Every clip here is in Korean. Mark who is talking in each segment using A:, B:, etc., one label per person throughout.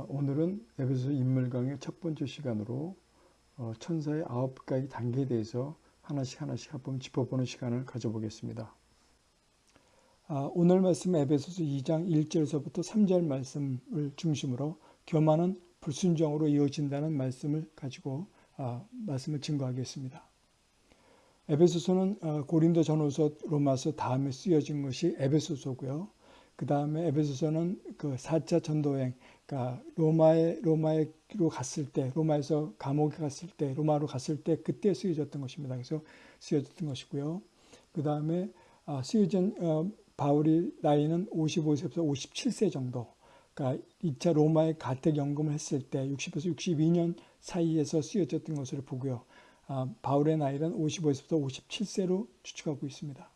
A: 어, 오늘은 에베소 인물 강의 첫 번째 시간으로 어, 천사의 아홉 가지 단계에 대해서 하나씩 하나씩 한번 짚어보는 시간을 가져보겠습니다. 아, 오늘 말씀 에베소서 2장 1절에서부터 3절 말씀을 중심으로 교만은 불순종으로 이어진다는 말씀을 가지고 아, 말씀을 증거하겠습니다. 에베소서는 어, 고린도 전후서 로마서 다음에 쓰여진 것이 에베소서고요. 그 다음에 에베소서는 그 4차 전도행, 그러니까 로마에, 로마로 갔을 때, 로마에서 감옥에 갔을 때, 로마로 갔을 때 그때 쓰여졌던 것입니다. 그래서 쓰여졌던 것이고요. 그 다음에 아, 쓰여진 어, 바울이 나이는 55세부터 57세 정도, 그러니까 2차 로마의 가택 연금을 했을 때 60에서 62년 사이에서 쓰여졌던 것을 보고요. 아, 바울의 나이는 55세부터 57세로 추측하고 있습니다.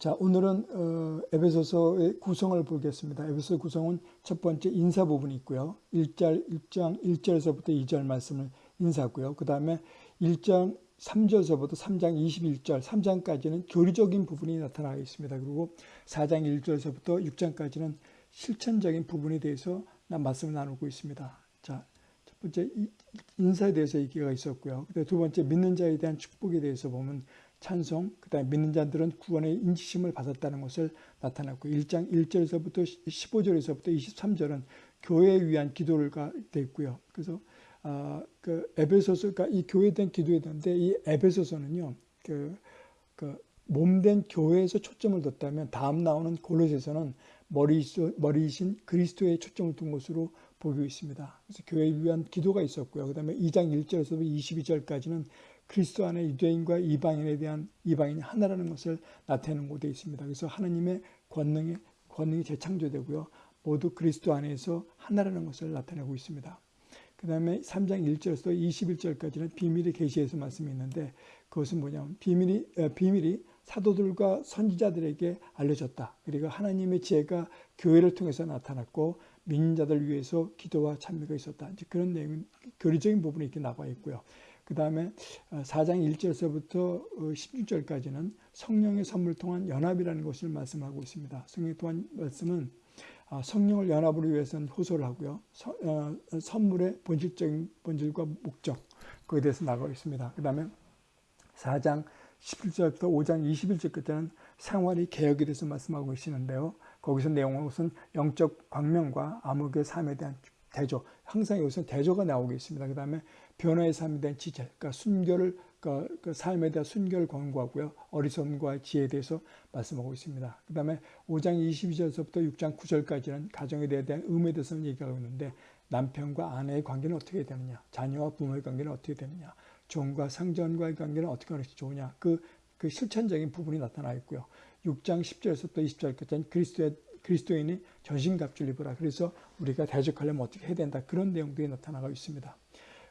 A: 자, 오늘은 어, 에베소서의 구성을 보겠습니다. 에베소 구성은 첫 번째 인사 부분이 있고요. 1절, 1장 1절에서부터 2절 말씀을 인사고요. 그 다음에 1장 3절에서부터 3장 21절, 3장까지는 교리적인 부분이 나타나 있습니다. 그리고 4장 1절에서부터 6장까지는 실천적인 부분에 대해서 말씀을 나누고 있습니다. 자, 첫 번째 인사에 대해서 얘기가 있었고요. 두 번째 믿는 자에 대한 축복에 대해서 보면 찬송, 그 다음에 믿는 자들은 구원의 인지심을 받았다는 것을 나타났고 1장 1절에서부터 15절에서부터 23절은 교회에 위한 기도를 되어 있고요. 그래서 아, 그 에베소서, 그러니까 이 교회에 대한 기도에 대한데 이 에베소서는요, 그, 그 몸된 교회에서 초점을 뒀다면 다음 나오는 골로새서는 머리, 머리이신 그리스도의 초점을 둔 것으로 보고 있습니다. 그래서 교회에 위한 기도가 있었고요. 그 다음에 2장 1절에서 22절까지는 그리스도 안에 유대인과 이방인에 대한 이방인이 하나라는 것을 나타내는 곳에 있습니다. 그래서 하나님의 권능이 권능이 재창조되고요. 모두 그리스도 안에서 하나라는 것을 나타내고 있습니다. 그 다음에 3장 1절에서 21절까지는 비밀의 계시에서 말씀이 있는데 그것은 뭐냐면 비밀이, 어, 비밀이 사도들과 선지자들에게 알려졌다. 그리고 하나님의 지혜가 교회를 통해서 나타났고 민자들 위해서 기도와 찬미가 있었다. 이제 그런 내용, 교리적인 부분이 이렇게 나와 있고요. 그 다음에 4장 어, 1절에서부터 16절까지는 어, 성령의 선물 통한 연합이라는 것을 말씀하고 있습니다. 성령의 통한 말씀은 아, 성령을 연합으로 위해서는 호소를 하고요. 어, 선물의 본질적인 본질과 목적 그에 대해서 나가고 있습니다. 그 다음에 4장 17절부터 5장 21절 끝에는 생활이 개혁에 대해서 말씀하고 계시는데요. 거기서 내용은 영적 광명과 암흑의 삶에 대한 대조, 항상 여기서 대조가 나오고 있습니다. 그 다음에 변화의 삶에 대한 지체, 그러니까 순결을 그, 그 삶에 대한 순결을 권고하고요. 어리석음과 지혜에 대해서 말씀하고 있습니다. 그 다음에 5장 22절에서부터 6장 9절까지는 가정에 대한 의무에 대해서 얘기하고 있는데 남편과 아내의 관계는 어떻게 되느냐, 자녀와 부모의 관계는 어떻게 되느냐, 종과 상전과의 관계는 어떻게 하는 것이 좋으냐, 그, 그 실천적인 부분이 나타나 있고요. 6장 10절에서부터 20절까지는 그리스도의 그리스도인이 전신갑주를 입으라. 그래서 우리가 대적하려면 어떻게 해야 된다. 그런 내용들이 나타나고 있습니다.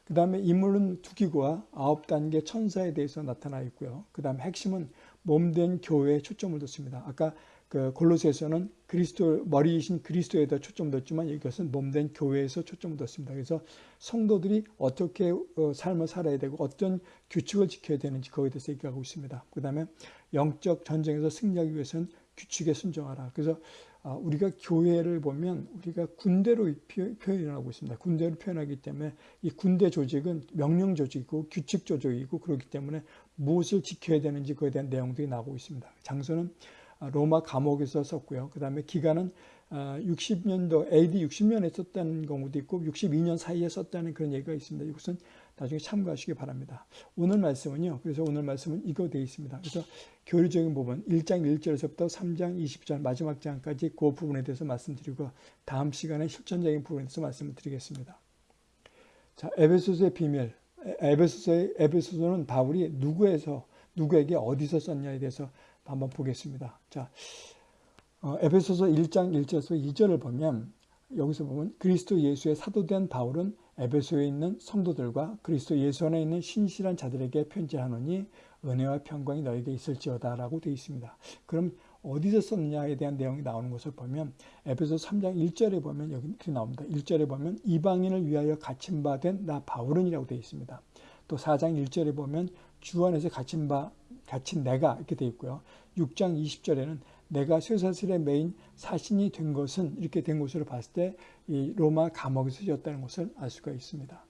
A: 그 다음에 인물은 두 기구와 아홉 단계 천사에 대해서 나타나 있고요. 그 다음에 핵심은 몸된 교회에 초점을 뒀습니다. 아까 그 골로새에서는 그리스도 머리이신 그리스도에다 초점을 뒀지만 이것은 몸된 교회에서 초점을 뒀습니다. 그래서 성도들이 어떻게 어, 삶을 살아야 되고 어떤 규칙을 지켜야 되는지 거기에 대해서 얘기하고 있습니다. 그 다음에 영적 전쟁에서 승리하기 위해서는 규칙에 순종하라. 그래서 아, 우리가 교회를 보면 우리가 군대로 표현하고 있습니다. 군대로 표현하기 때문에 이 군대 조직은 명령 조직이고 규칙 조직이고 그렇기 때문에 무엇을 지켜야 되는지 그에 대한 내용들이 나오고 있습니다. 장소는 아, 로마 감옥에서 썼고요. 그 다음에 기간은 60년도 아, AD 60년에 썼다는 경우도 있고 62년 사이에 썼다는 그런 얘기가 있습니다. 이것은 나중에 참고하시기 바랍니다. 오늘 말씀은요. 그래서 오늘 말씀은 이거 되어 있습니다. 그래서 교리적인 부분 1장 1절에서부터 3장 20절 마지막 장까지 그 부분에 대해서 말씀드리고 다음 시간에 실천적인 부분에 대해서 말씀을 드리겠습니다. 자, 에베소서의 비밀. 에베소서의 에베소서는 바울이 누구에서 누구에게 어디서 썼냐에 대해서 한번 보겠습니다. 자, 어, 에베소서 1장 1절에서 2절을 보면 여기서 보면 그리스도 예수의 사도된 바울은 에베소에 있는 성도들과 그리스도 예수 안에 있는 신실한 자들에게 편지하노니 은혜와 평강이 너에게 있을지어다 라고 되어 있습니다. 그럼 어디서 썼느냐에 대한 내용이 나오는 것을 보면 에베소 3장 1절에 보면 여기 이렇게 나옵니다. 1절에 보면 이방인을 위하여 갇힌 바 된 나 바울은이라고 되어 있습니다. 또 4장 1절에 보면 주 안에서 갇힌 바 갇힌 내가 이렇게 되어 있고요. 6장 20절에는 내가 쇠사슬의 매인 사신이 된 것은 이렇게 된 것으로 봤을 때 이 로마 감옥에서 지었다는 것을 알 수가 있습니다.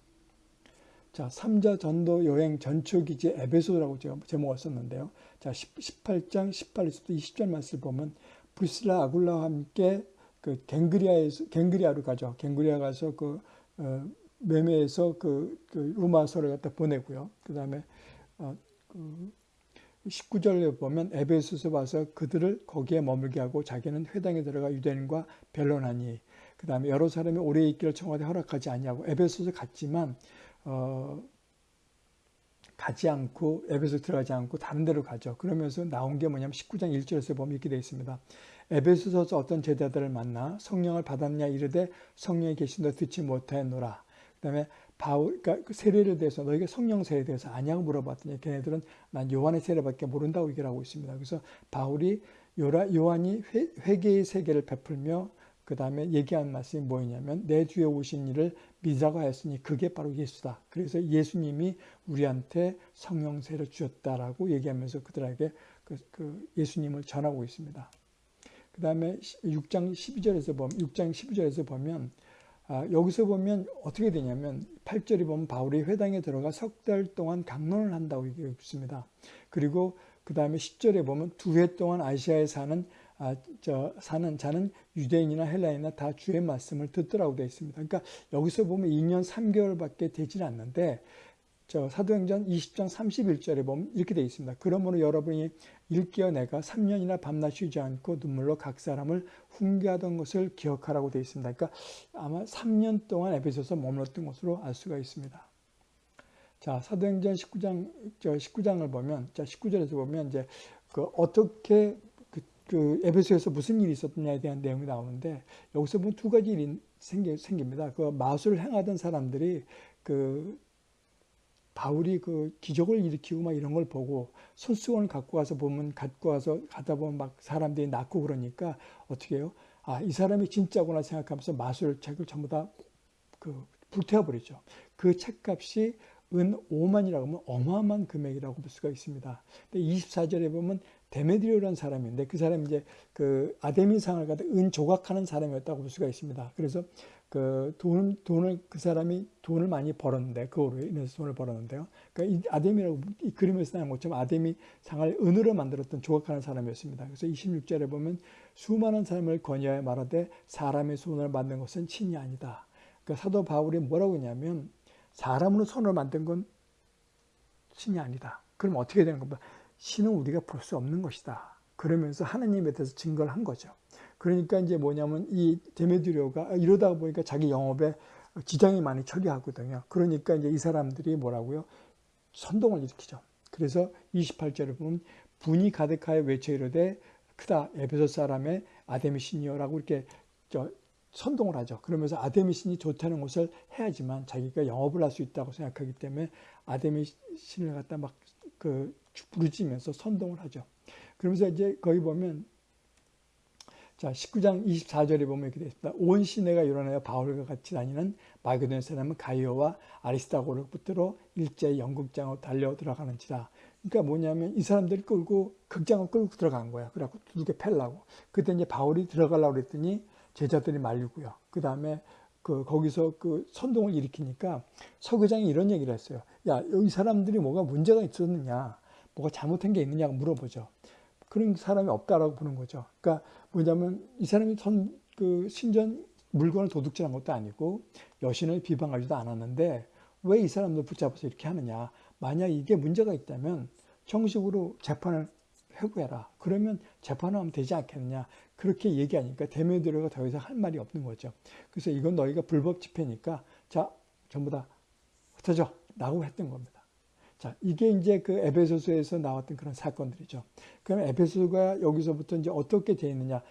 A: 자, 3차 전도 여행 전초 기지 에베소라고 제가 제목을 썼는데요. 자, 18장 18에서부터 20절 말씀을 보면 브리스라 아굴라와 함께 그 겐그레아에서 겐그레아로 가죠. 겐그레아 가서 그 어, 매매해서 그, 그 로마서를 갖다 보내고요. 그다음에 어, 그 19절에 보면 에베소서 와서 그들을 거기에 머물게 하고 자기는 회당에 들어가 유대인과 변론하니 그 다음에 여러 사람이 오래 있기를 청와대 허락하지 아니하고 에베소서 갔지만 어, 가지 않고 에베소 들어가지 않고 다른 데로 가죠. 그러면서 나온 게 뭐냐면 19장 1절에서 보면 이렇게 되어 있습니다. 에베소서 어떤 제자들을 만나 성령을 받았냐 이르되 성령이 계신다 듣지 못하노라. 그 다음에 바울 그러니까 그 세례를 대해서 너희가 성령 세례에 대해서 아냐고 물어봤더니 걔네들은 난 요한의 세례밖에 모른다고 얘기를 하고 있습니다. 그래서 바울이 요라, 요한이 회, 개의 세계를 베풀며 그 다음에 얘기한 말씀이 뭐냐면 내 주에 오신 일을 하였으니 그게 바로 예수다. 그래서 예수님이 우리한테 성령세를 주셨다라고 얘기하면서 그들에게 그, 그 예수님을 전하고 있습니다. 그 다음에 6장 12절에서 보면 6장 12절에서 보면 아, 여기서 보면 어떻게 되냐면 8절에 보면 바울이 회당에 들어가 석 달 동안 강론을 한다고 얘기하고 있습니다. 그리고 그 다음에 10절에 보면 두 해 동안 아시아에 사는 아, 저 사는 자는 유대인이나 헬라인이나 다 주의 말씀을 듣더라고 되어 있습니다. 그러니까 여기서 보면 2년 3개월밖에 되질 않는데 저 사도행전 20장 31절에 보면 이렇게 되어 있습니다. 그러므로 여러분이 일깨어 내가 3년이나 밤낮 쉬지 않고 눈물로 각 사람을 훈계하던 것을 기억하라고 되어 있습니다. 그러니까 아마 3년 동안 에베소서 머물렀던 것으로 알 수가 있습니다. 자, 사도행전 19장 저 19장을 보면 자, 19절에서 보면 이제 그 어떻게 그, 그 에베소에서 무슨 일이 있었느냐에 대한 내용이 나오는데 여기서 보면 두 가지 일이 생기, 생깁니다. 그 마술을 행하던 사람들이 그 바울이 그 기적을 일으키고 막 이런 걸 보고 손수건을 갖고 와서 보면 갖고 와서 가다 보면 막 사람들이 낳고 그러니까 어떻게 해요? 아, 이 사람이 진짜구나 생각하면서 마술책을 전부 다 그 불태워버리죠. 그 책값이 은 5만이라고 하면 어마어마한 금액이라고 볼 수가 있습니다. 근데 24절에 보면 데메드리오라는 사람인데 그 사람이 이제 그 아데미상을 갖다 은 조각하는 사람이었다고 볼 수가 있습니다. 그래서 그 돈, 돈을 그 사람이 돈을 많이 벌었는데 그거로 인해서 돈을 벌었는데요. 그러니까 이 아데미라고 이 그림에서 나온 것처럼 아데미 상을 은으로 만들었던 조각하는 사람이었습니다. 그래서 26절에 보면 수많은 사람을 권유하여 말하되 사람의 손을 만든 것은 친이 아니다. 그러니까 사도 바울이 뭐라고 했냐면 사람으로 손을 만든 건 신이 아니다. 그럼 어떻게 되는 겁니까? 신은 우리가 볼 수 없는 것이다. 그러면서 하나님에 대해서 증거를 한 거죠. 그러니까 이제 뭐냐면 이 데메드리오가 이러다 보니까 자기 영업에 지장이 많이 처리하거든요. 그러니까 이제 이 사람들이 뭐라고요? 선동을 일으키죠. 그래서 28절을 보면 분이 가득하여 외쳐 이르되 크다 에베소 사람의 아데미 신이여라고 이렇게 저 선동을 하죠. 그러면서 아데미 신이 좋다는 것을 해야지만 자기가 영업을 할 수 있다고 생각하기 때문에 아데미 신을 갖다 막 그 부르짖면서 선동을 하죠. 그러면서 이제 거기 보면 자, 19장 24절에 보면 이렇게 되어 있습니다. 온 시내가 일어나여 바울과 같이 다니는 마게도냐 사람은 가이오와 아리스타고를 붙들어 일제 연극장으로 달려 들어가는지라. 그러니까 뭐냐면 이 사람들이 끌고 극장을 끌고 들어간 거야. 그래갖고 두둑에 팰라고. 그때 이제 바울이 들어가려고 그랬더니 제자들이 말리고요. 그 다음에 그 거기서 그 선동을 일으키니까 서교장이 이런 얘기를 했어요. 야, 여기 사람들이 뭐가 문제가 있었느냐, 뭐가 잘못한 게 있느냐고 물어보죠. 그런 사람이 없다라고 보는 거죠. 그러니까 뭐냐면 이 사람이 선, 그 신전 물건을 도둑질한 것도 아니고 여신을 비방하지도 않았는데 왜 이 사람들 붙잡아서 이렇게 하느냐. 만약 이게 문제가 있다면 정식으로 재판을 회고해라. 그러면 재판하면 되지 않겠느냐. 그렇게 얘기하니까 대면들어가 더 이상 할 말이 없는 거죠. 그래서 이건 너희가 불법 집회니까 자 전부 다 흩어져 라고 했던 겁니다. 자, 이게 이제 그 에베소서에서 나왔던 그런 사건들이죠. 그럼 에베소가 여기서부터 이제 어떻게 되어 있느냐,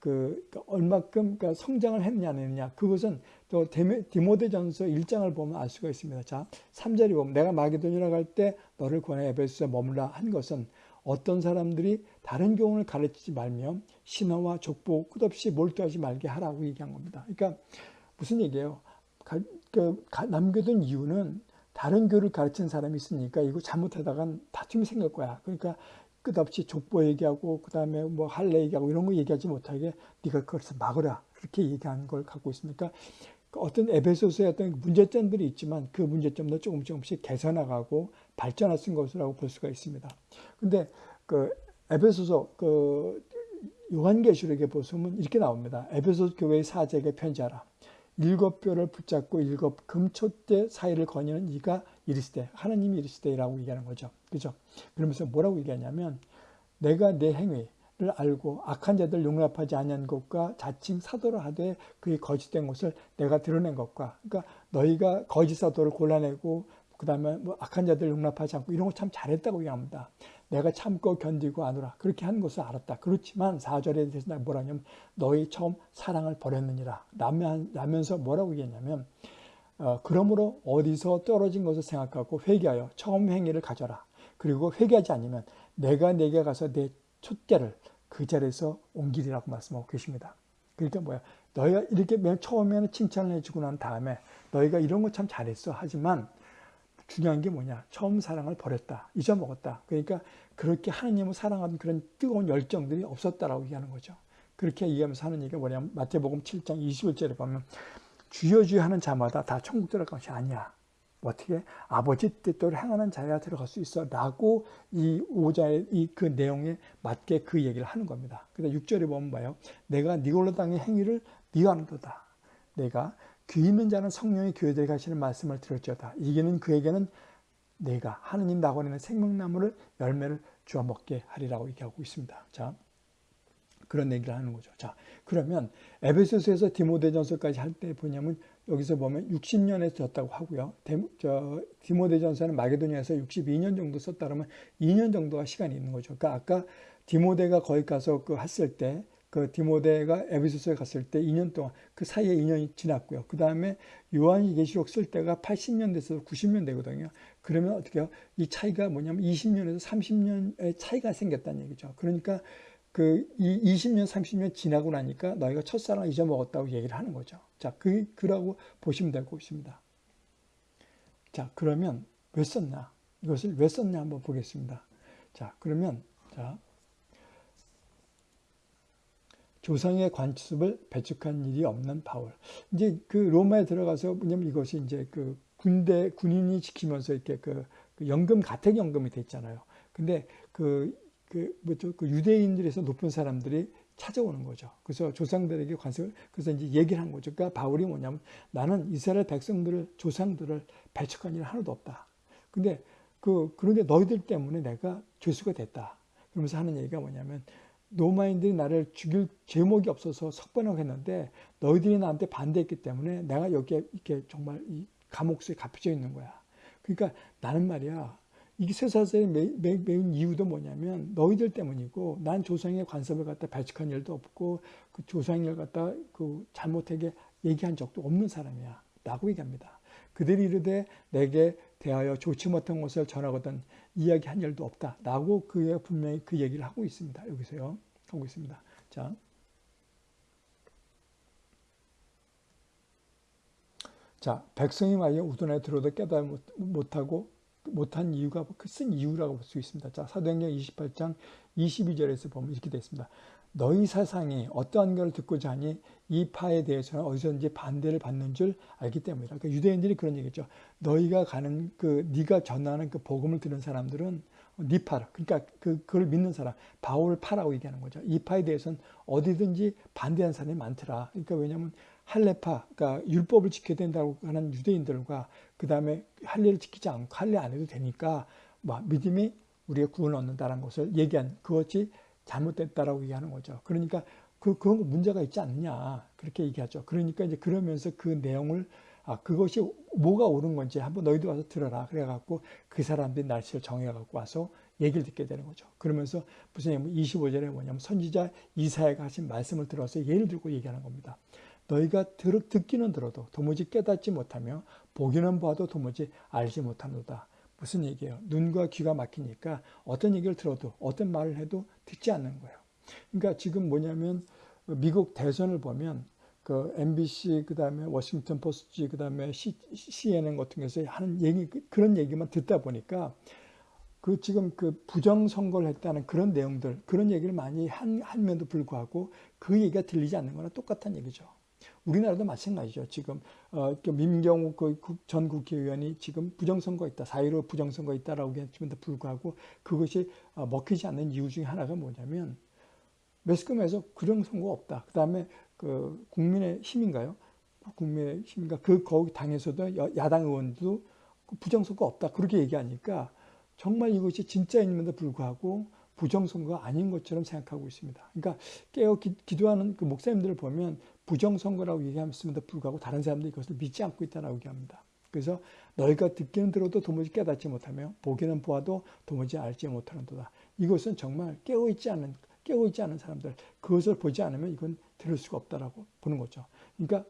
A: 그, 그러니까 얼마큼 그러니까 성장을 했느냐, 안 했느냐, 그것은 또 디모데전서 1장을 보면 알 수가 있습니다. 자, 3절이 보면 내가 마게도니라 갈 때 너를 권해 에베소에 머물라 한 것은 어떤 사람들이 다른 교훈을 가르치지 말며 신화와 족보 끝없이 몰두하지 말게 하라고 얘기한 겁니다. 그러니까 무슨 얘기예요? 그, 남겨둔 이유는 다른 교를 가르치는 사람이 있으니까 이거 잘못하다간 다툼이 생길 거야. 그러니까 끝없이 족보 얘기하고 그 다음에 뭐 할래 얘기하고 이런 거 얘기하지 못하게 네가 그것을 막으라 그렇게 얘기한 걸 갖고 있으니까 어떤 에베소서의 어떤 문제점들이 있지만 그 문제점도 조금 조금씩 개선해가고 발전하신 것이라고 볼 수가 있습니다. 근데 그 에베소서 그 요한계시록에 보시면 이렇게 나옵니다. 에베소 교회의 사제에게 편지하라. 일곱 뼈를 붙잡고 일곱 금초대 사이를 거니는 이가 이르시되 하나님이 이르시되라고 얘기하는 거죠. 그죠? 그러면서 뭐라고 얘기하냐면 내가 내 행위 를 알고 악한 자들 용납하지 아니한 것과 자칭 사도를 하되 그의 거짓된 것을 내가 드러낸 것과 그러니까 너희가 거짓 사도를 골라내고 그 다음에 뭐 악한 자들 용납하지 않고 이런 거 참 잘했다고 얘기합니다. 내가 참고 견디고 안으라 그렇게 하는 것을 알았다. 그렇지만 4절에 대해서 뭐라냐면 너희 처음 사랑을 버렸느니라 라면서 뭐라고 얘기했냐면 어, 그러므로 어디서 떨어진 것을 생각하고 회개하여 처음 행위를 가져라. 그리고 회개하지 않으면 내가 내게 가서 내 촛대를 그 자리에서 옮기리라고 말씀하고 계십니다. 그러니까 뭐야? 너희가 이렇게 맨 처음에는 칭찬을 해주고 난 다음에 너희가 이런 거 참 잘했어. 하지만 중요한 게 뭐냐? 처음 사랑을 버렸다. 잊어먹었다. 그러니까 그렇게 하느님을 사랑하는 그런 뜨거운 열정들이 없었다라고 얘기하는 거죠. 그렇게 얘기하면서 하는 얘기가 뭐냐면 마태복음 7장 21절에 보면 주여 주여 하는 자마다 다 천국 들어갈 것이 아니야. 어떻게 아버지 뜻대로 행하는 자야 들어갈 수 있어 라고 이 5자의 이 그 내용에 맞게 그 얘기를 하는 겁니다. 그래서 6절에 보면 봐요. 내가 니골로 땅의 행위를 네가 하는도다. 내가 귀 있는 자는 성령의 교회들에 가시는 말씀을 들을지어다. 이게는 그에게는 내가 하느님 낙원에는 생명나무를 열매를 주어 먹게 하리라고 얘기하고 있습니다. 자, 그런 얘기를 하는 거죠. 자, 그러면 에베소서에서 디모데전서까지 할 때 보냐면 여기서 보면 60년에 썼다고 하고요. 디모데전서는 마게도니아에서 62년 정도 썼다 그러면 2년 정도가 시간이 있는 거죠. 그러니까 아까 디모데가 거기 가서 그 했을 때 그 디모데가 에베소서에 갔을 때 2년 동안 그 사이에 2년이 지났고요. 그 다음에 요한이 계시록 쓸 때가 80년 돼서 90년 되거든요. 그러면 어떻게 해요? 이 차이가 뭐냐면 20년에서 30년의 차이가 생겼다는 얘기죠. 그러니까 그 20년, 30년 지나고 나니까 너희가 첫사랑을 잊어먹었다고 얘기를 하는 거죠. 자, 그, 그라고 보시면 되고 있습니다. 자, 그러면 왜 썼나? 이것을 왜 썼냐 한번 보겠습니다. 자, 그러면, 자, 조상의 관습을 배척한 일이 없는 바울. 이제 그 로마에 들어가서 왜냐면 이것이 이제 그 군대 군인이 지키면서 이렇게 그, 그 연금 가택 연금이 됐잖아요. 근데 그, 그 뭐죠 그 유대인들에서 높은 사람들이 찾아오는 거죠. 그래서 조상들에게 관습을 그래서 이제 얘기를 한 거죠. 그러니까 바울이 뭐냐면 나는 이스라엘 백성들을 조상들을 배척한 일 하나도 없다. 근데 그 그런데 너희들 때문에 내가 죄수가 됐다. 그러면서 하는 얘기가 뭐냐면 로마인들이 나를 죽일 제목이 없어서 석번하고 했는데 너희들이 나한테 반대했기 때문에 내가 여기에 이렇게 정말 이 감옥수에 갇혀져 있는 거야. 그러니까 나는 말이야. 이게 쇠사슬이 매인 이유도 뭐냐면 너희들 때문이고 난 조상의 관습을 갖다 발칙한 일도 없고 그 조상을 갖다 그 잘못하게 얘기한 적도 없는 사람이야. 라고 얘기합니다. 그들이 이르되 내게 대하여 좋지 못한 것을 전하거든 이야기한 일도 없다. 라고 그가 분명히 그 얘기를 하고 있습니다. 여기서요. 하고 있습니다. 자. 자, 백성이 만약 우둔에 들어도 깨달지 못하고 못한 이유가 쓴 이유라고 볼 수 있습니다. 자, 사도행전 28장 22절에서 보면 이렇게 되어 있습니다. 너희 사상이 어떠한 것을 듣고자 하니 이 파에 대해서는 어디서든지 반대를 받는 줄 알기 때문이다. 그러니까 유대인들이 그런 얘기죠. 너희가 가는 그 네가 전하는 그 복음을 들은 사람들은 니파라. 그러니까 그 그걸 믿는 사람 바울 파라고 얘기하는 거죠. 이 파에 대해서는 어디든지 반대하는 사람이 많더라. 그러니까 왜냐하면 할례파, 그러니까 율법을 지켜야 된다고 하는 유대인들과 그 다음에 할례를 지키지 않고 할례 안 해도 되니까 뭐 믿음이 우리의 구원을 얻는다는 것을 얘기한 그것이 잘못됐다라고 얘기하는 거죠. 그러니까 그, 그건 문제가 있지 않냐. 그렇게 얘기하죠. 그러니까 이제 그러면서 그 내용을 아, 그것이 뭐가 옳은 건지 한번 너희도 와서 들어라. 그래갖고 그 사람들이 날씨를 정해갖고 와서 얘기를 듣게 되는 거죠. 그러면서 무슨 25절에 뭐냐면 선지자 이사야가 하신 말씀을 들어서 예를 들고 얘기하는 겁니다. 너희가 들, 듣기는 들어도 도무지 깨닫지 못하며 보기는 봐도 도무지 알지 못하노다. 무슨 얘기예요? 눈과 귀가 막히니까 어떤 얘기를 들어도 어떤 말을 해도 듣지 않는 거예요. 그러니까 지금 뭐냐면 미국 대선을 보면 그 MBC 그다음에 워싱턴 포스트 그다음에 CNN 같은 것에 하는 얘기 그런 얘기만 듣다 보니까 그 지금 그 부정 선거를 했다는 그런 내용들, 그런 얘기를 많이 한, 한면도 불구하고 그 얘기가 들리지 않는 거나 똑같은 얘기죠. 우리나라도 마찬가지죠. 지금 어, 그 민경욱 그전 국회의원이 지금 부정선거 있다, 사유로 부정선거 있다라고 했음에도 불구하고 그것이 어, 먹히지 않는 이유 중에 하나가 뭐냐면 매스컴에서 부정선거 없다. 그 다음에 그 국민의 힘인가요? 국민의 힘인가? 그 거기 당에서도 야당 의원도 부정선거 없다. 그렇게 얘기하니까 정말 이것이 진짜임에도 불구하고 부정선거가 아닌 것처럼 생각하고 있습니다. 그러니까 깨어 기, 도하는 그 목사님들을 보면 부정선거라고 얘기하면서도 불구하고 다른 사람들이 이것을 믿지 않고 있다고 얘기합니다. 그래서 너희가 듣기는 들어도 도무지 깨닫지 못하며 보기는 보아도 도무지 알지 못하는도다. 이것은 정말 깨어있지 않은 깨어있지 않은 사람들 그것을 보지 않으면 이건 들을 수가 없다라고 보는 거죠. 그러니까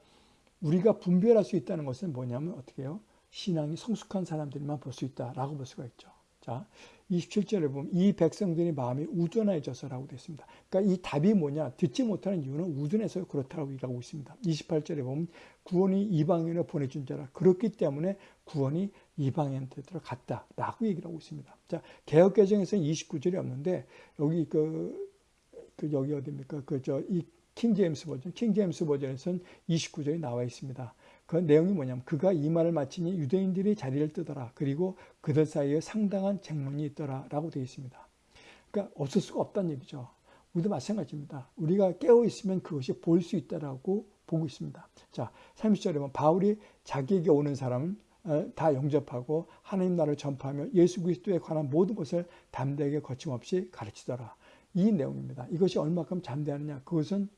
A: 우리가 분별할 수 있다는 것은 뭐냐면 어떻게 해요? 신앙이 성숙한 사람들만 볼 수 있다라고 볼 수가 있죠. 자, 27절에 보면 이 백성들이 마음이 우둔해져서라고 되어 있습니다. 그러니까 이 답이 뭐냐? 듣지 못하는 이유는 우둔해서 그렇다고 얘기하고 있습니다. 28절에 보면 구원이 이방인을 보내준 자라. 그렇기 때문에 구원이 이방인한테 들어갔다라고 얘기를 하고 있습니다. 자, 개혁개정에서는 29절이 없는데 여기 그, 그 여기 어디입니까? 그 저 이 킹제임스 버전, 킹제임스 버전에서는 29절이 나와 있습니다. 그 내용이 뭐냐면 그가 이 말을 마치니 유대인들이 자리를 뜨더라. 그리고 그들 사이에 상당한 쟁론이 있더라. 라고 되어 있습니다. 그러니까 없을 수가 없다는 얘기죠. 우리도 마찬가지입니다. 우리가 깨어 있으면 그것이 보일 수 있다라고 보고 있습니다. 자, 30절에 보면 바울이 자기에게 오는 사람은 어, 다 영접하고 하나님 나라를 전파하며 예수 그리스도에 관한 모든 것을 담대하게 거침없이 가르치더라. 이 내용입니다. 이것이 얼마큼 잠대하느냐? 그것은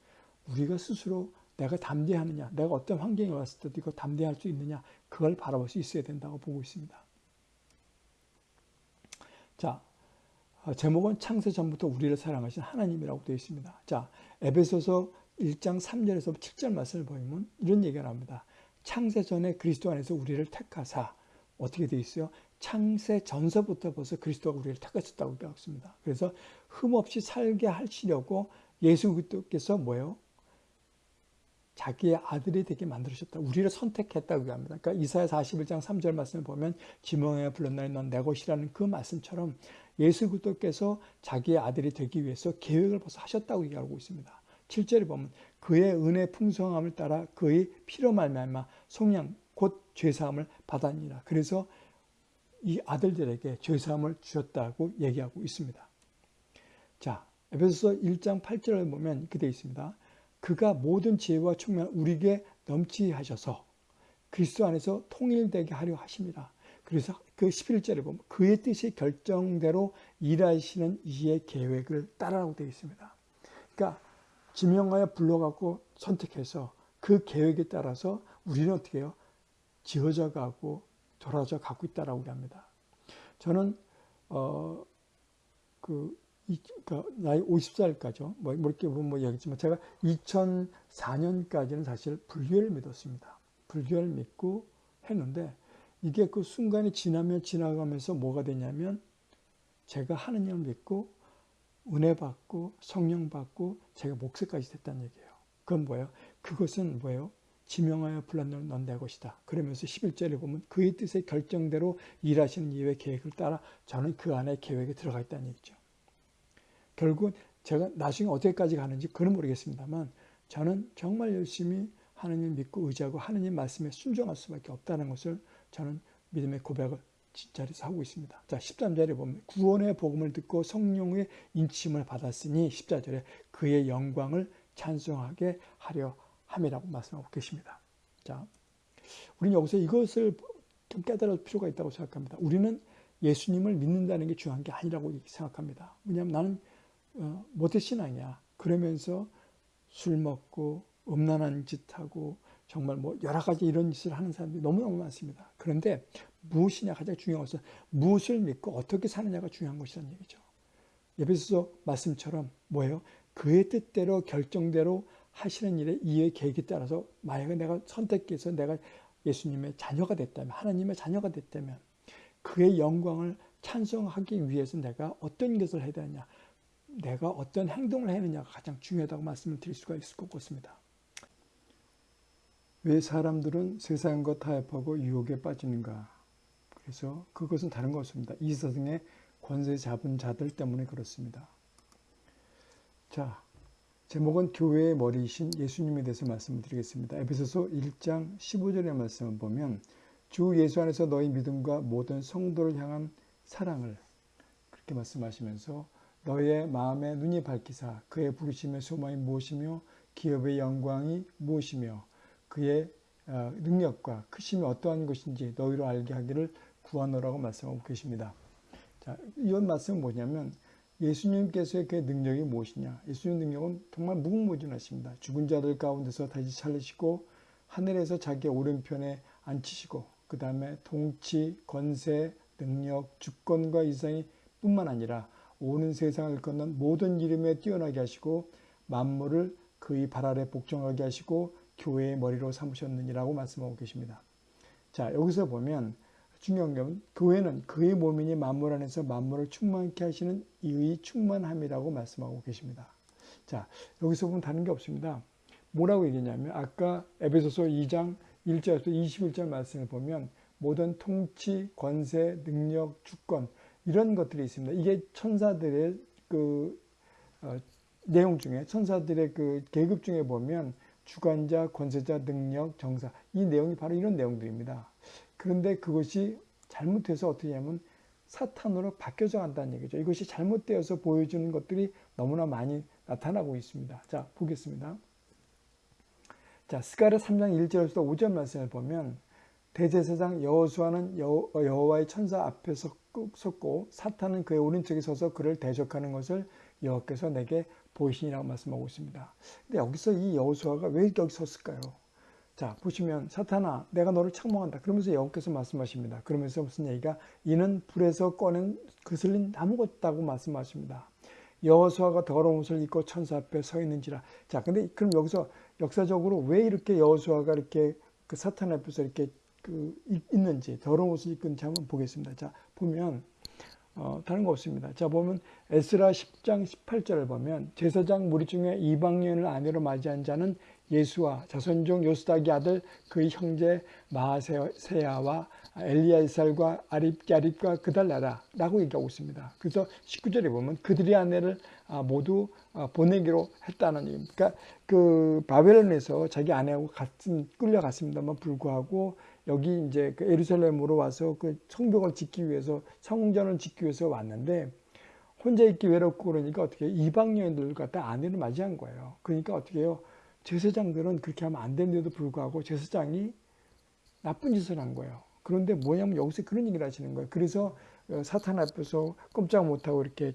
A: 우리가 스스로 내가 담대하느냐, 내가 어떤 환경에 왔을 때도 이거 담대할 수 있느냐, 그걸 바라볼 수 있어야 된다고 보고 있습니다. 자, 어, 제목은 창세 전부터 우리를 사랑하신 하나님이라고 되어 있습니다. 자, 에베소서 1장 3절에서 7절 말씀을 보면 이런 얘기가 나옵니다. 창세 전에 그리스도 안에서 우리를 택하사 어떻게 되어 있어요? 창세 전서부터 벌써 그리스도가 우리를 택하셨다고 되어 있습니다. 그래서 흠없이 살게 하시려고 예수 그리스도께서 뭐예요? 자기의 아들이 되게 만들으셨다. 우리를 선택했다고 합니다. 그러니까 이사야 41장 3절 말씀을 보면 지명에 불렀나니 넌내 것이라는 그 말씀처럼 예수 그리스도께서 자기의 아들이 되기 위해서 계획을 벌써 하셨다고 얘기하고 있습니다. 7절에 보면 그의 은혜 풍성함을 따라 그의 피로 말미암아 속량 곧 죄사함을 받았니라. 그래서 이 아들들에게 죄사함을 주셨다고 얘기하고 있습니다. 자, 에베소서 1장 8절을 보면 되어 있습니다. 그가 모든 지혜와 충만 우리에게 넘치게 하셔서 그리스도 안에서 통일되게 하려 하십니다. 그래서 그 11절에 보면 그의 뜻이 결정대로 일하시는 이의 계획을 따라라고 되어 있습니다. 그러니까 지명하여 불러갖고 선택해서 그 계획에 따라서 우리는 어떻게 해요? 지어져 가고 돌아져 가고 있다라고 합니다. 저는 어 그 그러니까 나이 50살까지요. 뭐, 뭐 이렇게 보면 뭐 얘기했지만 제가 2004년까지는 사실 불교를 믿었습니다. 불교를 믿고 했는데 이게 그 순간이 지나면 지나가면서 뭐가 되냐면 제가 하느님을 믿고 은혜 받고 성령 받고 제가 목사까지 됐다는 얘기예요. 그건 뭐예요? 그것은 뭐예요? 지명하여 불렀는 넌내 것이다. 그러면서 11절에 보면 그의 뜻의 결정대로 일하시는 이의 계획을 따라 저는 그 안에 계획에 들어가 있다는 얘기죠. 결국 제가 나중에 어디까지 가는지 그건 모르겠습니다만 저는 정말 열심히 하나님 믿고 의지하고 하나님 말씀에 순종할 수밖에 없다는 것을 저는 믿음의 고백을 진짜리서 하고 있습니다. 자, 13절에 보면 구원의 복음을 듣고 성령의 인침을 받았으니 14절에 그의 영광을 찬송하게 하려 함이라고 말씀하고 계십니다. 자, 우리는 여기서 이것을 좀 깨달을 필요가 있다고 생각합니다. 우리는 예수님을 믿는다는 게 중요한 게 아니라고 생각합니다. 왜냐하면 나는 어, 모태신앙이야. 그러면서 술 먹고 음란한 짓 하고 정말 뭐 여러 가지 이런 짓을 하는 사람들이 너무너무 많습니다. 그런데 무엇이냐 가장 중요한 것은 무엇을 믿고 어떻게 사느냐가 중요한 것이라는 얘기죠. 예배소서 말씀처럼 뭐예요? 그의 뜻대로 결정대로 하시는 일에 이해 계획에 따라서 만약에 내가 선택해서 내가 예수님의 자녀가 됐다면 하나님의 자녀가 됐다면 그의 영광을 찬송하기 위해서 내가 어떤 것을 해야 되느냐 내가 어떤 행동을 해야 하느냐가 가장 중요하다고 말씀을 드릴 수가 있을 것 같습니다. 왜 사람들은 세상과 타협하고 유혹에 빠지는가? 그래서 그것은 다른 것입니다. 이 세상에 권세 잡은 자들 때문에 그렇습니다. 자, 제목은 교회의 머리이신 예수님에 대해서 말씀을 드리겠습니다. 에베소서 1장 15절의 말씀을 보면 주 예수 안에서 너희 믿음과 모든 성도를 향한 사랑을 그렇게 말씀하시면서 너의 마음에 눈이 밝히사 그의 부르심의 소망이 무엇이며 기업의 영광이 무엇이며 그의 어, 능력과 크심이 어떠한 것인지 너희로 알게 하기를 구하노라고 말씀하고 계십니다. 자, 이 말씀은 뭐냐면 예수님께서의 그 능력이 무엇이냐? 예수님 능력은 정말 무궁무진하십니다. 죽은 자들 가운데서 다시 살리시고 하늘에서 자기 오른편에 앉히시고 그 다음에 통치, 권세, 능력, 주권과 이상이 뿐만 아니라 오는 세상을 걷는 모든 이름에 뛰어나게 하시고 만물을 그의 발 아래 복종하게 하시고 교회의 머리로 삼으셨느니라고 말씀하고 계십니다. 자 여기서 보면 중요한 건 교회는 그의 몸이니 만물 안에서 만물을 충만케 하시는 이의 충만함이라고 말씀하고 계십니다. 자 여기서 보면 다른 게 없습니다. 뭐라고 얘기냐면 아까 에베소서 2장 1절에서 21절 말씀을 보면 모든 통치, 권세, 능력, 주권 이런 것들이 있습니다. 이게 천사들의 그 어, 내용 중에 천사들의 그 계급 중에 보면 주관자, 권세자, 능력, 정사 이 내용이 바로 이런 내용들입니다. 그런데 그것이 잘못해서 어떻게 하면 사탄으로 바뀌어져 간다는 얘기죠. 이것이 잘못되어서 보여주는 것들이 너무나 많이 나타나고 있습니다. 자, 보겠습니다. 자, 스가랴 3장 1절에서 5절 말씀을 보면 대제사장 여호수아는 여호와의 천사 앞에 섰고 사탄은 그의 오른쪽에 서서 그를 대적하는 것을 여호께서 내게 보이시니라고 말씀하고 있습니다. 근데 여기서 이 여호수아가 왜 여기 섰을까요? 자 보시면 사탄아 내가 너를 책망한다. 그러면서 여호께서 말씀하십니다. 그러면서 무슨 얘기가 이는 불에서 꺼낸 그슬린 나무 같다고 말씀하십니다. 여호수아가 더러운 옷을 입고 천사 앞에 서 있는지라. 자 근데 그럼 여기서 역사적으로 왜 이렇게 여호수아가 이렇게 그 사탄 앞에서 이렇게 그 있는지 더러운 옷을 입은지 한번 보겠습니다. 자 보면 어, 다른 거 없습니다. 자 보면 에스라 10장 18절을 보면 제사장 무리 중에 이방인을 아내로 맞이한 자는 예수와 자손 중 요스닥의 아들 그의 형제 마세야와 엘리야이살과 아립야립과 그달라라 라고 얘기하고 있습니다. 그래서 19절에 보면 그들의 아내를 아, 모두 아, 보내기로 했다는 얘기입니다. 그러니까 그 바벨론에서 자기 아내하고 같은 끌려갔습니다만 불구하고 여기 이제 그 예루살렘으로 와서 그 성벽을 짓기 위해서 성전을 짓기 위해서 왔는데 혼자 있기 외롭고 그러니까 어떻게 이방 여인들 갖다 아내를 맞이한 거예요. 그러니까 어떻게 해요? 제사장들은 그렇게 하면 안 되는데도 불구하고 제사장이 나쁜 짓을 한 거예요. 그런데 뭐냐면 여기서 그런 얘기를 하시는 거예요. 그래서 어, 사탄 앞에서 꼼짝 못하고 이렇게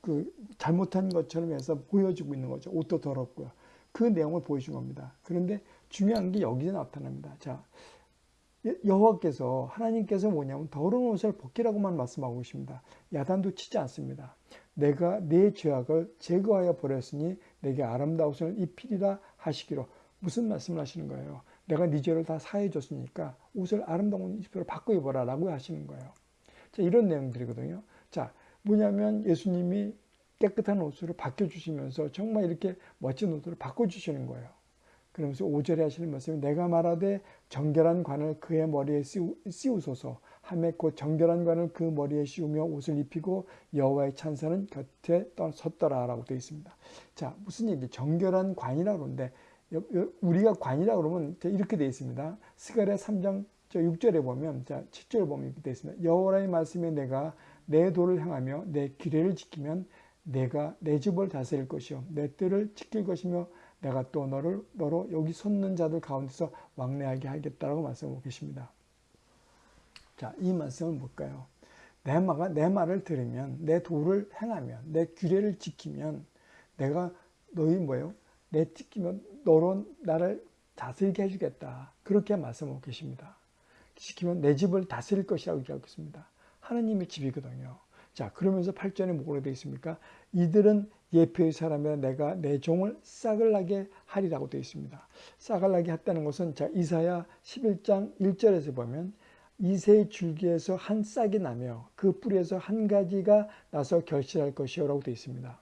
A: 그 잘못한 것처럼 해서 보여주고 있는 거죠. 옷도 더럽고요. 그 내용을 보여준 겁니다. 그런데 중요한 게 여기서 나타납니다. 자, 여호와께서 하나님께서 뭐냐면 더러운 옷을 벗기라고만 말씀하고 계십니다. 야단도 치지 않습니다. 내가 내 죄악을 제거하여 버렸으니 내게 아름다운 옷을 입히리라 하시기로 무슨 말씀을 하시는 거예요? 내가 네 죄를 다 사해 줬으니까 옷을 아름다운 옷으로 바꿔 입어라 라고 하시는 거예요. 자, 이런 내용들이거든요. 자, 뭐냐면 예수님이 깨끗한 옷으로 바꿔주시면서 정말 이렇게 멋진 옷으로 바꿔주시는 거예요. 그러면서 5절에 하시는 말씀이 내가 말하되 정결한 관을 그의 머리에 씌우, 소서 하매 곧 정결한 관을 그 머리에 씌우며 옷을 입히고 여호와의 찬사는 곁에 섰더라라고 되어 있습니다. 자 무슨 얘기? 정결한 관이라고 그러는데 우리가 관이라고 그러면 이렇게 되어 있습니다. 스가랴 3장 6절에 보면 자 7절에 보면 이렇게 되어 있습니다. 여호와의 말씀에 내가 내 도를 향하며 내 기례를 지키면 내가 내 집을 다스릴 것이요 내 뜰을 지킬 것이며 내가 또 너를 너로 여기 섰는 자들 가운데서 왕래하게 하겠다라고 말씀하고 계십니다. 자, 이 말씀은 뭘까요? 내 말가 내 말을 들으면 내 도를 행하면 내 규례를 지키면 내가 너희 뭐예요? 내 지키면 너로 나를 다스리게 해주겠다. 그렇게 말씀하고 계십니다. 지키면 내 집을 다스릴 것이라고 얘기하고 있습니다. 하나님의 집이거든요. 자, 그러면서 8절에 뭐라고 되어 있습니까? 이들은 예표의 사람이라 내가 내 종을 싹을 나게 하리라고 되어 있습니다. 싹을 나게 했다는 것은 자 이사야 11장 1절에서 보면 이새의 줄기에서 한 싹이 나며 그 뿌리에서 한 가지가 나서 결실할 것이요 라고 되어 있습니다.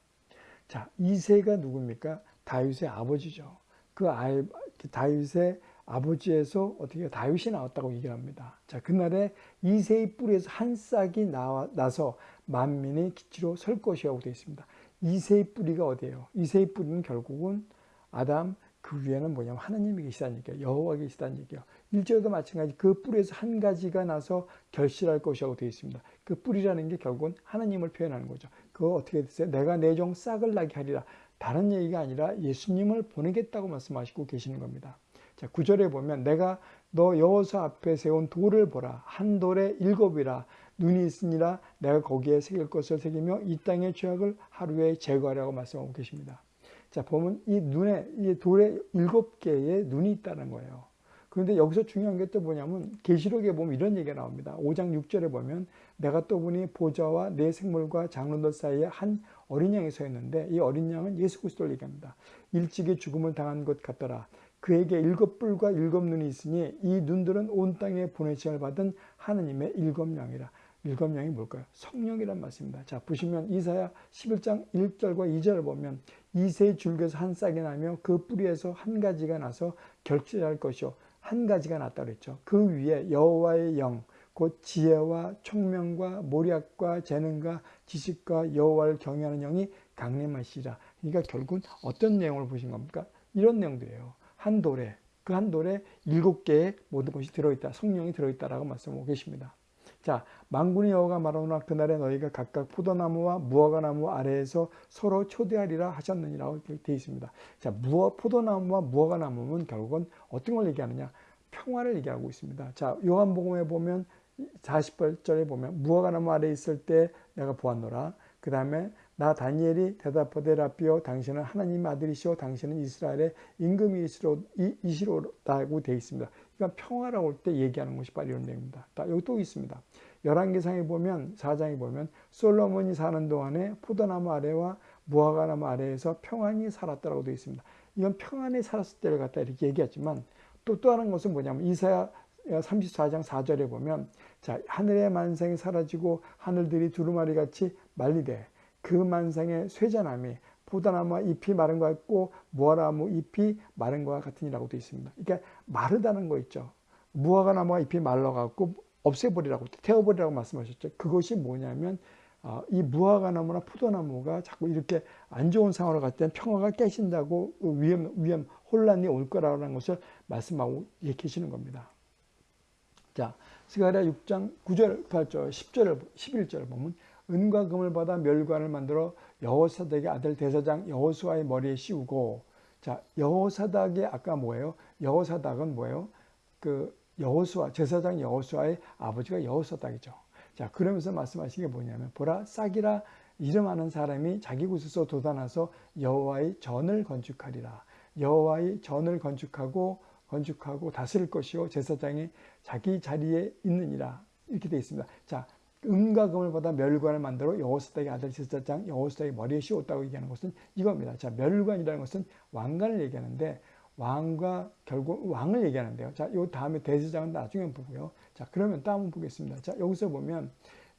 A: 자 이새가 누굽니까? 다윗의 아버지죠. 그 아, 다윗의 아버지에서 어떻게 다윗이 나왔다고 얘기를 합니다. 자, 그날에 이세의 뿌리에서 한 싹이 나와, 나서 만민의 기치로 설 것이라고 되어 있습니다. 이세의 뿌리가 어디예요? 이세의 뿌리는 결국은 아담 그 위에는 뭐냐면 하나님이 계시다는 얘기예요. 여호와 계시다는 얘기예요. 일절도 마찬가지 그 뿌리에서 한 가지가 나서 결실할 것이라고 되어 있습니다. 그 뿌리라는 게 결국은 하나님을 표현하는 거죠. 그거 어떻게 됐어요? 내가 내 종 싹을 나게 하리라. 다른 얘기가 아니라 예수님을 보내겠다고 말씀하시고 계시는 겁니다. 자, 구절에 보면 내가 너 여호수 앞에 세운 돌을 보라. 한 돌에 일곱이라. 눈이 있으니라 내가 거기에 새길 것을 새기며 이 땅의 죄악을 하루에 제거하라고 말씀하고 계십니다. 자, 보면 이 눈에, 이 돌에 일곱 개의 눈이 있다는 거예요. 그런데 여기서 중요한 게 또 뭐냐면 계시록에 보면 이런 얘기가 나옵니다. 5장 6절에 보면 내가 또 보니 보좌와 내 생물과 장로들 사이에 한 어린 양이 서 있는데 이 어린 양은 예수 그리스도를 얘기합니다. 일찍이 죽음을 당한 것 같더라. 그에게 일곱 뿔과 일곱 눈이 있으니 이 눈들은 온 땅에 보내심을 받은 하느님의 일곱 양이라. 일곱 양이 뭘까요? 성령이란 말씀입니다. 자, 보시면 이사야 11장 1절과 2절을 보면 이세 줄기에서 한 싹이 나며 그 뿌리에서 한 가지가 나서 결실할 것이요. 한 가지가 났다 그랬죠. 그 위에 여호와의 영, 곧 지혜와 총명과 모략과 재능과 지식과 여호와를 경외하는 영이 강림하시라. 그러니까 결국은 어떤 내용을 보신 겁니까? 이런 내용들이에요. 한 돌에 그 한 돌에 일곱 개의 모든 것이 들어있다. 성령이 들어있다라고 말씀하고 계십니다. 자, 만군의 여호가 말하노라 그날에 너희가 각각 포도나무와 무화과나무 아래에서 서로 초대하리라 하셨느니라고 되어 있습니다. 자, 무화, 포도나무와 무화과나무는 결국은 어떤 걸 얘기하느냐? 평화를 얘기하고 있습니다. 자, 요한복음에 보면 48절에 보면 무화과나무 아래 있을 때 내가 보았노라. 그 다음에 나 다니엘이 대답하되 라비오 당신은 하나님의 아들이시오 당신은 이스라엘의 임금이시로다고 되어 있습니다. 그러니까 평화라고 할때 얘기하는 것이 바로 이런 내용입니다. 여기 또 있습니다. 열왕기상에 보면 4장에 보면 솔로몬이 사는 동안에 포도나무 아래와 무화과나무 아래에서 평안히 살았다고 되어 있습니다. 이건 평안히 살았을 때를 갖다 이렇게 얘기하지만 또또 하는 것은 뭐냐면 이사야 34장 4절에 보면 자 하늘의 만상이 사라지고 하늘들이 두루마리 같이 말리되 그 만상의 쇠자남이 포도나무와 잎이 마른 것 같고 무화과나무 잎이 마른 것과 같으니라고 되어 있습니다. 그러니까 마르다는 거 있죠. 무화과나무가 잎이 말라갖고 없애버리라고 태워버리라고 말씀하셨죠. 그것이 뭐냐면 어, 이 무화과나무나 포도나무가 자꾸 이렇게 안 좋은 상황으로 갈 때는 평화가 깨진다고 위험, 위험, 혼란이 올 거라는 것을 말씀하고 계시는 겁니다. 자, 스가랴 6장 9절, 8절, 10절, 11절 보면 은과 금을 받아 멸관을 만들어 여호사닥의 아들 대사장 여호수아의 머리에 씌우고 자 여호사닥이 아까 뭐예요? 여호사닥은 뭐예요? 그 여호수아 제사장 여호수아의 아버지가 여호사닥이죠. 자 그러면서 말씀하신 게 뭐냐면 보라 싹이라 이름하는 사람이 자기 곳에서 돋아나서 여호와의 전을 건축하리라. 여호와의 전을 건축하고 건축하고 다스릴 것이요 제사장이 자기 자리에 있느니라 이렇게 되어 있습니다. 자 은과 금을 받아 멸관을 만들어 여호수닥의 아들 제사장 여호수닥의 머리에 씌웠다고 얘기하는 것은 이겁니다. 자, 멸관이라는 것은 왕관을 얘기하는데 왕과 결국 왕을 얘기하는데요. 자, 요 다음에 대제장은 나중에 보고요. 자, 그러면 또 한번 보겠습니다. 자, 여기서 보면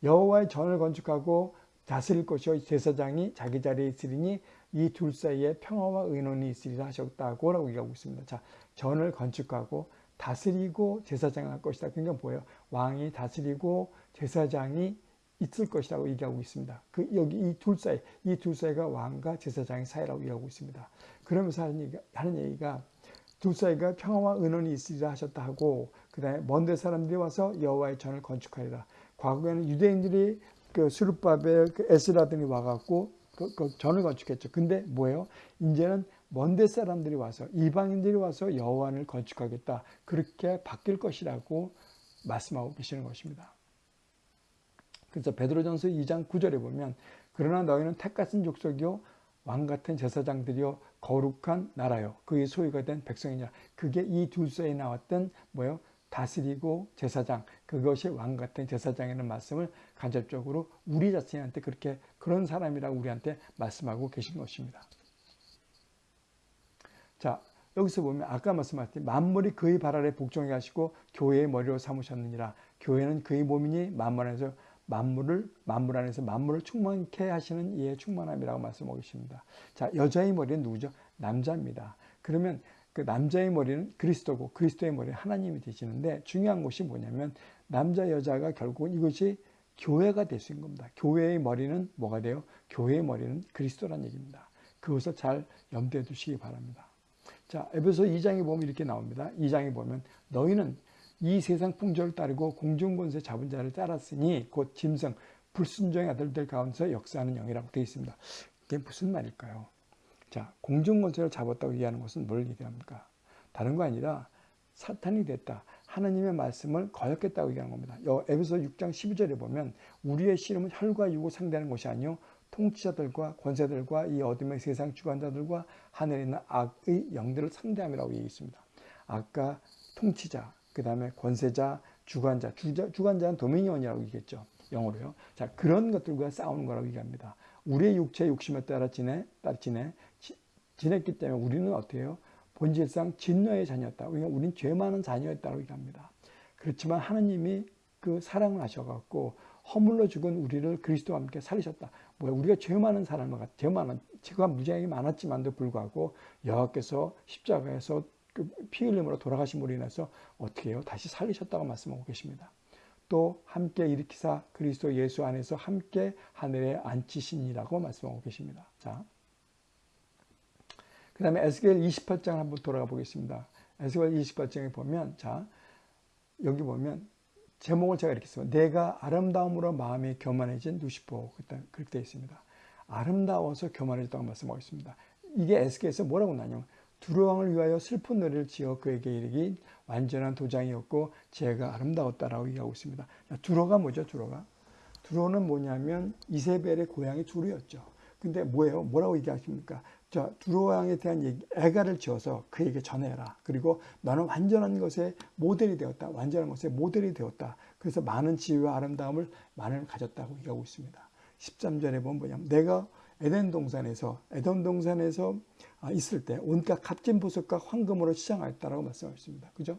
A: 여호와의 전을 건축하고 다스릴 것이요 제사장이 자기 자리에 있으리니 이 둘 사이에 평화와 의논이 있으리라 하셨다고 라고 얘기하고 있습니다. 자, 전을 건축하고 다스리고 제사장을 할 것이다. 그러니까 뭐예요? 왕이 다스리고 제사장이 있을 것이라고 얘기하고 있습니다. 그 여기 이 둘 사이, 이 둘 사이가 왕과 제사장의 사이라고 얘기하고 있습니다. 그러면서 하는 얘기가, 하는 얘기가 둘 사이가 평화와 은원이 있으리라 하셨다 하고 그 다음에 먼데 사람들이 와서 여호와의 전을 건축하리라. 과거에는 유대인들이 그 수르바벨, 그 에스라 등이 와갖고 그, 그 전을 건축했죠. 근데 뭐예요? 이제는 먼데 사람들이 와서 이방인들이 와서 여호와를 건축하겠다. 그렇게 바뀔 것이라고 말씀하고 계시는 것입니다. 그래서 베드로전서 2장 9절에 보면 그러나 너희는 택같은 족속이요 왕 같은 제사장들이요 거룩한 나라요. 그의 소유가 된 백성이냐. 그게 이둘 사이에 나왔던 뭐요? 다스리고 제사장. 그것이 왕 같은 제사장이라는 말씀을 간접적으로 우리 자신한테 그렇게 그런 사람이라고 우리한테 말씀하고 계신 것입니다. 자 여기서 보면 아까 말씀하셨듯이 만물이 그의 발 아래 복종해 하시고 교회의 머리로 삼으셨느니라. 교회는 그의 몸이니 만물 안에서 만물을 만물 안에서 만물을 충만케 하시는 이의 충만함이라고 말씀하고 계십니다. 자, 여자의 머리는 누구죠? 남자입니다. 그러면 그 남자의 머리는 그리스도고 그리스도의 머리는 하나님이 되시는데 중요한 것이 뭐냐면 남자 여자가 결국은 이것이 교회가 될 수 있는 겁니다. 교회의 머리는 뭐가 돼요? 교회의 머리는 그리스도란 얘기입니다. 그것을 잘 염두에 두시기 바랍니다. 자, 에베소 2장에 보면 이렇게 나옵니다. 2장에 보면 너희는 이 세상 풍조를 따르고 공중권세 잡은 자를 따랐으니 곧 짐승 불순종의 아들들 가운데서 역사하는 영이라고 되어 있습니다. 이게 무슨 말일까요? 자, 공중권세를 잡았다고 얘기하는 것은 뭘 얘기합니까? 다른 거 아니라 사탄이 됐다. 하나님의 말씀을 거역했다고 얘기하는 겁니다. 에베소 6장 12절에 보면 우리의 씨름은 혈과 육을 상대하는 것이 아니요 통치자들과 권세들과 이 어둠의 세상 주관자들과 하늘에 있는 악의 영들을 상대함이라고 얘기했습니다. 아까 통치자, 그 다음에 권세자, 주관자, 주자, 주관자는 도미니언이라고 얘기했죠. 영어로요. 자, 그런 것들과 싸우는 거라고 얘기합니다. 우리의 육체 욕심에 따라 지내, 따라 지내, 지, 지냈기 때문에 우리는 해요? 본질상 진노의 자녀였다. 그러니까 우리는 죄 많은 자녀였다고 얘기합니다. 그렇지만 하나님이 그 사랑을 하셔갖고 허물로 죽은 우리를 그리스도와 함께 살리셨다. 뭐야, 우리가 죄 많은 사람을, 죄 많은, 죄가 무지하게 많았지만도 불구하고 여호와께서 십자가에서 그 피 흘림으로 돌아가심으로 인해서 어떻게 해요? 다시 살리셨다고 말씀하고 계십니다. 또 함께 일으키사 그리스도 예수 안에서 함께 하늘에 앉히시니라고 말씀하고 계십니다. 자, 그 다음에 에스겔 28장 한번 돌아가 보겠습니다. 에스겔 28장에 보면 자 여기 보면 제목을 제가 이렇게 써 내가 아름다움으로 마음이 교만해진 누시포 그렇게 되어 있습니다. 아름다워서 교만해졌다고 말씀하고 있습니다. 이게 에스겔에서 뭐라고 나냐 두루왕을 위하여 슬픈 노래를 지어 그에게 이르기 완전한 도장이었고 제가 아름다웠다라고 얘기하고 있습니다. 두로가 뭐죠? 두로가 두로는 뭐냐면 이세벨의 고향이 두루였죠. 근데 뭐예요? 뭐라고 얘기하십니까? 저 두로왕에 대한 얘기, 애가를 지어서 그에게 전해라. 그리고 너는 완전한 것에 모델이 되었다. 완전한 것에 모델이 되었다. 그래서 많은 지위와 아름다움을 많은 가졌다고 얘기하고 있습니다. 13절에 보면 뭐냐면 내가 에덴 동산에서 에덴 동산에서 아, 있을 때 온갖 값진 보석과 황금으로 시장하였다라고 말씀하셨습니다. 그죠?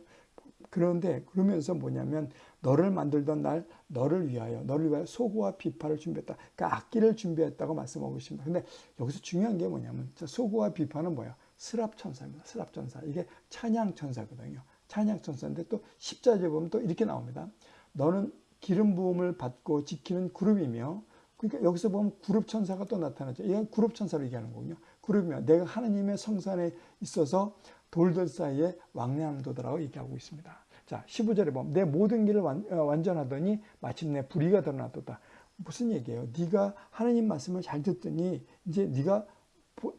A: 그런데 그러면서 뭐냐면 너를 만들던 날 너를 위하여 너를 위하여 소고와 비파를 준비했다. 그러니까 악기를 준비했다고 말씀하고 있습니다. 근데 여기서 중요한 게 뭐냐면 소고와 비파는 뭐야? 스랍 천사입니다. 스랍 천사. 이게 찬양 천사거든요. 찬양 천사인데 또 십자제 보면 또 이렇게 나옵니다. 너는 기름 부음을 받고 지키는 그룹이며 그러니까 여기서 보면 그룹 천사가 또 나타나죠. 이건 그룹 천사를 얘기하는 거군요. 그룹이면 내가 하나님의 성산에 있어서 돌들 사이에 왕래함도더라고 얘기하고 있습니다. 자, 15절에 보면 내 모든 길을 완, 어, 전하더니 마침내 불의가 드러났다. 무슨 얘기예요? 네가 하나님 말씀을 잘 듣더니 이제 네가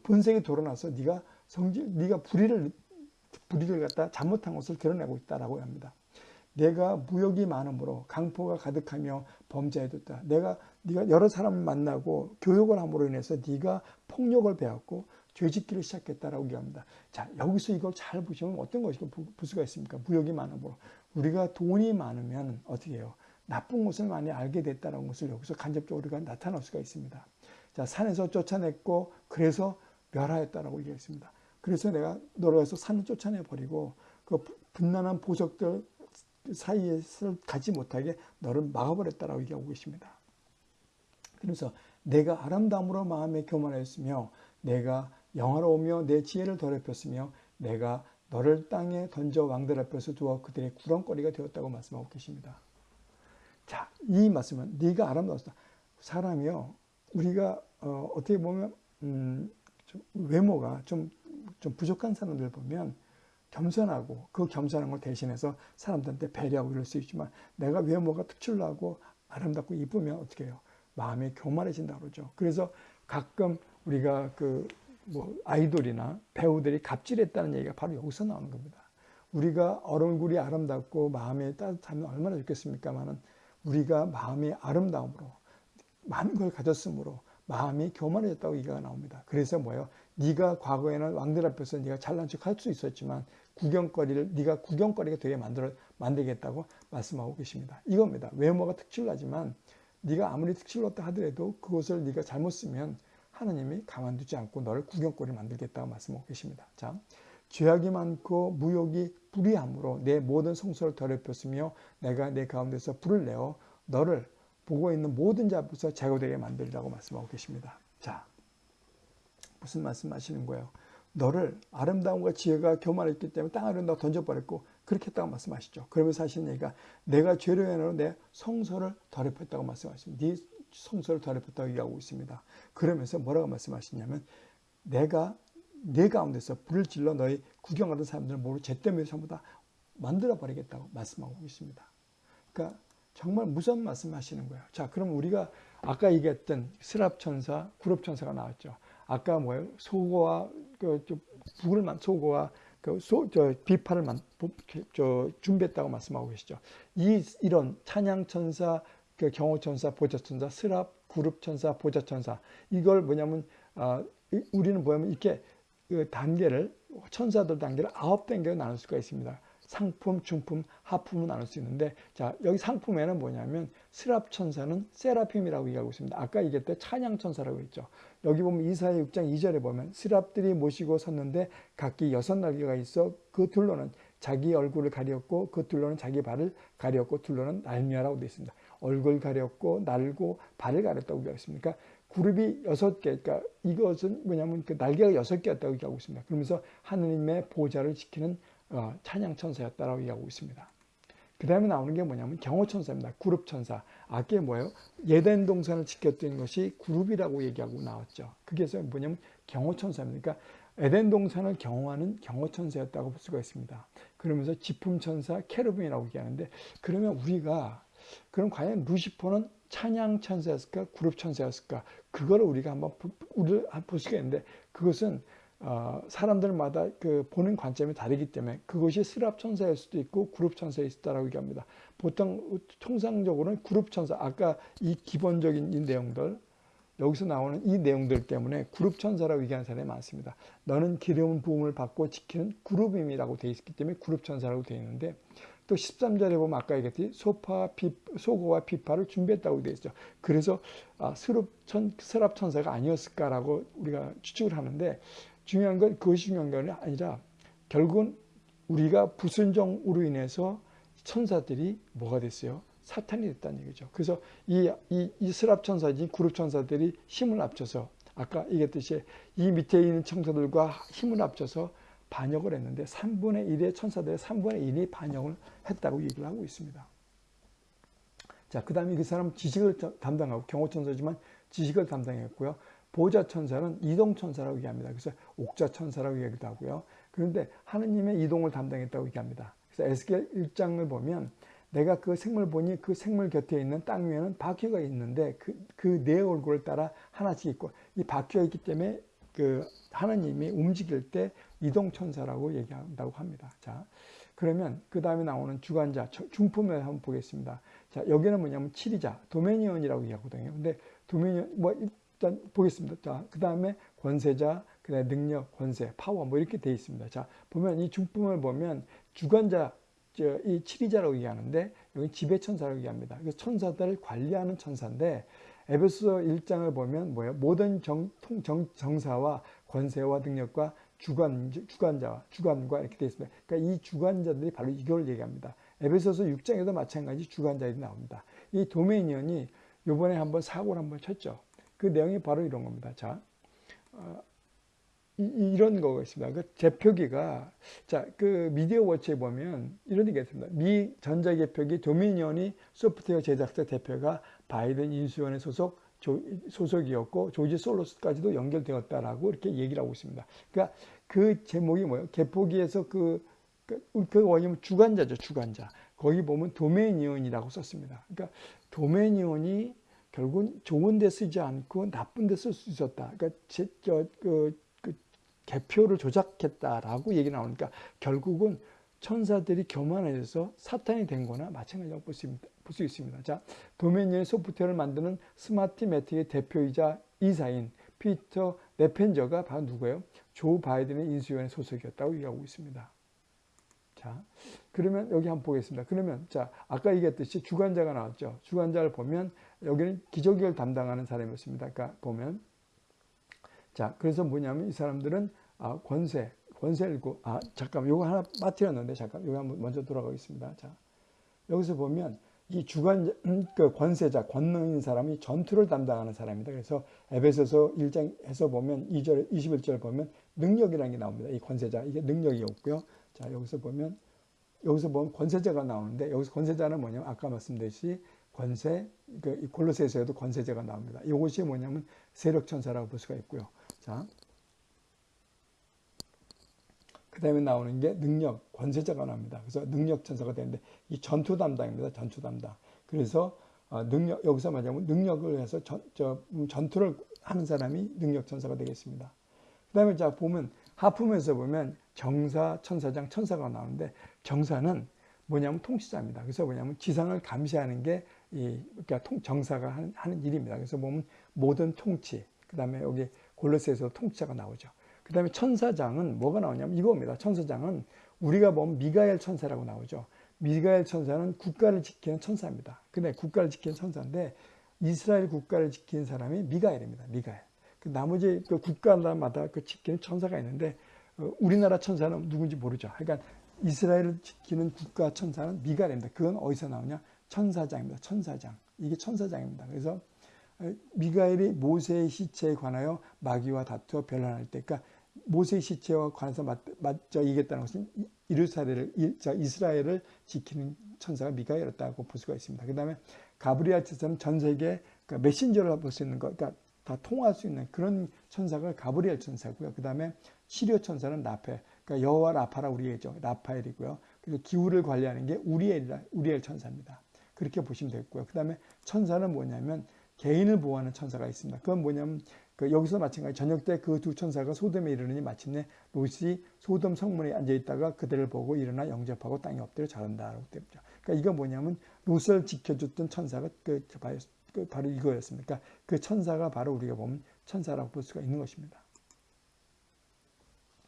A: 본색이 드러나서 네가 성질 네가 불의를 불의를 갖다 잘못한 것을 드러내고 있다라고 합니다. 내가 무역이 많으므로 강포가 가득하며 범죄해뒀다. 내가 네가 여러 사람을 만나고 교육을 함으로 인해서 네가 폭력을 배웠고 죄짓기를 시작했다라고 얘기합니다. 자 여기서 이걸 잘 보시면 어떤 것이 볼 수가 있습니까? 무역이 많으므로 우리가 돈이 많으면 어떻게 해요? 나쁜 것을 많이 알게 됐다는 것을 여기서 간접적으로 우리가 나타날 수가 있습니다. 자 산에서 쫓아냈고 그래서 멸하였다라고 얘기했습니다. 그래서 내가 너를 해서 산을 쫓아내 버리고 그 분란한 보석들 사이에서 가지 못하게 너를 막아버렸다라고 얘기하고 계십니다. 그래서 내가 아름다움으로 마음에 교만하였으며 내가 영화로우며 내 지혜를 더럽혔으며 내가 너를 땅에 던져 왕들 앞에서 두어 그들의 구렁거리가 되었다고 말씀하고 계십니다. 자, 이 말씀은 네가 아름다웠다. 사람이요, 우리가 어, 떻게 보면 음, 좀 외모가 좀, 좀 부족한 사람들 보면 겸손하고 그 겸손한 걸 대신해서 사람들한테 배려하고 이럴 수 있지만 내가 외모가 특출나고 아름답고 이쁘면 어떻게 해요? 마음이 교만해진다 그러죠. 그래서 가끔 우리가 그 뭐 아이돌이나 배우들이 갑질했다는 얘기가 바로 여기서 나오는 겁니다. 우리가 얼굴이 아름답고 마음이 따뜻하면 얼마나 좋겠습니까만은 우리가 마음이 아름다움으로 많은 걸 가졌으므로 마음이 교만해졌다고 얘기가 나옵니다. 그래서 뭐예요? 네가 과거에는 왕들 앞에서 네가 잘난 척 할 수 있었지만 구경거리를 네가 구경거리가 되게 만들어 만들겠다고 말씀하고 계십니다. 이겁니다. 외모가 특출나지만 네가 아무리 특출났다 하더라도 그것을 네가 잘못 쓰면 하나님이 가만두지 않고 너를 구경거리 만들겠다고 말씀하고 계십니다. 자, 죄악이 많고 무욕이 불의함으로 내 모든 성소를 더럽혔으며 내가 내 가운데서 불을 내어 너를 보고 있는 모든 자 앞에서 제거되게 만들라고 말씀하고 계십니다. 자, 무슨 말씀 하시는 거예요? 너를 아름다움과 지혜가 교만했기 때문에 땅 아래로 너 던져버렸고 그렇게 했다고 말씀하시죠. 그러면서 하시는 얘기가 내가 죄로 인하여 내 성소를 더럽혔다고 말씀하십니다. 네 성소를 더럽혔다고 얘기하고 있습니다. 그러면서 뭐라고 말씀하시냐면 내가 내 가운데서 불을 질러 너희 구경하던 사람들을 모두 죄 때문에 전부 다 만들어 버리겠다고 말씀하고 있습니다. 그러니까 정말 무서운 말씀하시는 거예요. 자, 그럼 우리가 아까 얘기했던 스랍천사, 구럽천사가 나왔죠. 아까 뭐예요? 소고와 그 북을 만 소고와 그 소, 저 비파를 만, 저 준비했다고 말씀하고 계시죠. 이 이런 찬양천사, 그 경호천사, 보좌천사, 스랍, 구룹천사, 보좌천사 이걸 뭐냐면 아, 우리는 뭐냐면 이렇게 그 단계를 천사들 단계를 아홉 단계로 나눌 수가 있습니다. 상품, 중품, 하품을 나눌 수 있는데 자 여기 상품에는 뭐냐면 스랍 천사는 세라핌이라고 얘기하고 있습니다. 아까 얘기했던 찬양 천사라고 했죠. 여기 보면 이사야 6장 2절에 보면 스랍들이 모시고 섰는데 각기 여섯 날개가 있어 그 둘로는 자기 얼굴을 가렸고 그 둘로는 자기 발을 가렸고 둘로는 날미라고 되어 있습니다. 얼굴 가렸고 날고 발을 가렸다고 얘기하습니까 그룹이 여섯 개, 그러니까 이것은 뭐냐면 그 날개가 여섯 개였다고 얘기하고 있습니다. 그러면서 하느님의 보좌를 지키는 어, 찬양 천사였다라고 얘기하고 있습니다. 그 다음에 나오는 게 뭐냐면 경호천사입니다. 그룹천사. 아까 뭐예요? 예덴 동산을 지켰던 것이 그룹이라고 얘기하고 나왔죠. 그게 뭐냐면 경호천사입니다. 그러니까 에덴 동산을 경호하는 경호천사였다고 볼 수가 있습니다. 그러면서 지품천사, 케르빈이라고 얘기하는데 그러면 우리가 그럼 과연 루시퍼는 찬양천사였을까? 그룹천사였을까? 그거를 우리가 한번 볼 수가 있는데 그것은 어, 사람들마다 그 보는 관점이 다르기 때문에 그것이 스랍 천사일 수도 있고 그룹 천사일 수도 있다고 얘기합니다. 보통 통상적으로는 그룹 천사 아까 이 기본적인 이 내용들 여기서 나오는 이 내용들 때문에 그룹 천사라고 얘기하는 사람이 많습니다. 너는 기름 부음을 받고 지키는 그룹임이라고 되어 있기 때문에 그룹 천사라고 되어 있는데 또 13절에 보면 아까 얘기했듯이 소파, 비, 소고와 비파를 준비했다고 되어 있죠. 그래서 아, 스랍, 천, 스랍 천사가 아니었을까라고 우리가 추측을 하는데 중요한 건 그것이 중요한 게 아니라 결국은 우리가 불순종으로 인해서 천사들이 뭐가 됐어요? 사탄이 됐다는 얘기죠. 그래서 이, 이, 이 스랍 천사진 그룹 천사들이 힘을 합쳐서 아까 얘기했듯이 이 밑에 있는 천사들과 힘을 합쳐서 반역을 했는데 3분의 1의 천사들의 3분의 1이 반역을 했다고 얘기를 하고 있습니다. 자, 그 다음에 그 사람 지식을 담당하고 경호천사지만 지식을 담당했고요. 보좌천사는 이동천사라고 얘기합니다. 그래서 옥자천사라고 얘기도 하고요. 그런데 하느님의 이동을 담당했다고 얘기합니다. 그래서 에스겔 1장을 보면 내가 그 생물 보니 그 생물 곁에 있는 땅 위에는 바퀴가 있는데 그내 그 얼굴을 따라 하나씩 있고 이 바퀴가 있기 때문에 그 하나님이 움직일 때 이동천사라고 얘기한다고 합니다. 자, 그러면 그 다음에 나오는 주관자, 중품을 한번 보겠습니다. 자, 여기는 뭐냐면 7이자, 도메니언이라고 얘기하거든요. 근데 도메니언, 뭐 일단 보겠습니다. 자, 그 다음에 권세자, 그 다음에 능력, 권세, 파워 뭐 이렇게 돼 있습니다. 자, 보면 이 중품을 보면 주관자, 저, 이 7이자라고 얘기하는데 여기 지배천사라고 얘기합니다. 그래서 천사들을 관리하는 천사인데 에베소 1장을 보면 뭐예요? 모든 정, 정, 정사와 권세와 능력과 주관, 주관자와 주관과 이렇게 되어 있습니다. 그러니까 이 주관자들이 바로 이걸 얘기합니다. 에베소서 6장에도 마찬가지 주관자들이 나옵니다. 이 도메니언이 요번에 한번 사고를 한번 쳤죠. 그 내용이 바로 이런 겁니다. 자, 어, 이, 런 거가 있습니다. 그 제표기가 자, 그 미디어 워치에 보면 이런 얘기가 있습니다. 미 전자 개표기 도미니언이 소프트웨어 제작사 대표가 바이든 인수원의 소속 조, 소속이었고 조지 솔로스까지도 연결되었다라고 이렇게 얘기를 하고 있습니다. 그러니까 그 제목이 뭐예요? 개포기에서 그, 그, 그 원이면 주관자죠, 주관자. 거기 보면 도메니언이라고 썼습니다. 그러니까 도메니언이 결국은 좋은 데 쓰지 않고 나쁜 데 쓸 수 있었다. 그러니까 제, 저, 그, 그 개표를 조작했다라고 얘기 나오니까 결국은 천사들이 교만해져서 사탄이 된 거나 마찬가지라고 볼 수, 볼수 있습니다. 자, 도메니언 소프트웨어를 만드는 스마트매틱의 대표이자 이사인 피터 네펜저가 바로 누구예요? 조 바이든의 인수위원회 소속이었다고 얘기하고 있습니다. 자, 그러면 여기 한번 보겠습니다. 그러면 자, 아까 얘기했듯이 주관자가 나왔죠. 주관자를 보면 여기는 기저귀를 담당하는 사람이었습니다. 그러니까 보면 자, 그래서 뭐냐면 이 사람들은 아, 권세, 권세를 고, 아, 잠깐 요거 하나 빠뜨렸는데 잠깐 여기 한번 먼저 돌아가겠습니다. 자, 여기서 보면 이 주관 음, 그 권세자 권능인 사람이 전투를 담당하는 사람입니다. 그래서 에베소서 1장에서 보면 2절 21절 보면 능력이라는 게 나옵니다. 이 권세자 이게 능력이었고요. 자 여기서 보면 여기서 보면 권세자가 나오는데 여기서 권세자는 뭐냐면 아까 말씀드렸듯이 권세 그 골로새서에도 권세자가 나옵니다. 이것이 뭐냐면 세력 천사라고 볼 수가 있고요. 자. 그 다음에 나오는 게 능력 권세자가 나옵니다. 그래서 능력 천사가 되는데 이 전투 담당입니다. 전투 담당. 그래서 어, 능력 여기서 말하자면 능력을 해서 전, 저, 음, 전투를 하는 사람이 능력 천사가 되겠습니다. 그 다음에 자 보면 하품에서 보면 정사, 천사장, 천사가 나오는데 정사는 뭐냐면 통치자입니다. 그래서 뭐냐면 지상을 감시하는 게 이 그러니까 통, 정사가 하는, 하는 일입니다. 그래서 보면 모든 통치, 그 다음에 여기 골로새에서 통치자가 나오죠. 그 다음에 천사장은 뭐가 나오냐면 이겁니다. 천사장은 우리가 보면 미가엘 천사라고 나오죠. 미가엘 천사는 국가를 지키는 천사입니다. 근데 국가를 지키는 천사인데 이스라엘 국가를 지키는 사람이 미가엘입니다. 미가엘. 그 나머지 그 국가마다 그 지키는 천사가 있는데 어, 우리나라 천사는 누군지 모르죠. 그러니까 이스라엘을 지키는 국가 천사는 미가엘입니다. 그건 어디서 나오냐? 천사장입니다. 천사장. 이게 천사장입니다. 그래서 미가엘이 모세의 시체에 관하여 마귀와 다투어 변론할 때, 그러니까 모세의 시체와 관해서 맞, 맞저 이겼다는 것은 이르사엘을 이스라엘을 지키는 천사가 미가엘이었다고 볼 수가 있습니다. 그 다음에 가브리엘 천사는 전 세계 그러니까 메신저를 볼 수 있는 것, 그러니까 다 통할 수 있는 그런 천사가 가브리엘 천사고요. 그 다음에 시리오 천사는 라페, 그러니까 여호와 라파라 우리의죠. 라파엘이고요. 그리고 기후를 관리하는 게 우리엘, 우리엘 천사입니다. 그렇게 보시면 되겠고요. 그 다음에 천사는 뭐냐면 개인을 보호하는 천사가 있습니다. 그건 뭐냐면 그 여기서 마찬가지 저녁 때 그 두 천사가 소돔에 이르느니 마침내 롯이 소돔 성문에 앉아 있다가 그들을 보고 일어나 영접하고 땅에 엎드려 자른다라고 되죠. 그러니까 이거 뭐냐면 롯을 지켜줬던 천사가 그, 그 바로 이거였습니다. 그러니까 그 천사가 바로 우리가 보면 천사라고 볼 수가 있는 것입니다.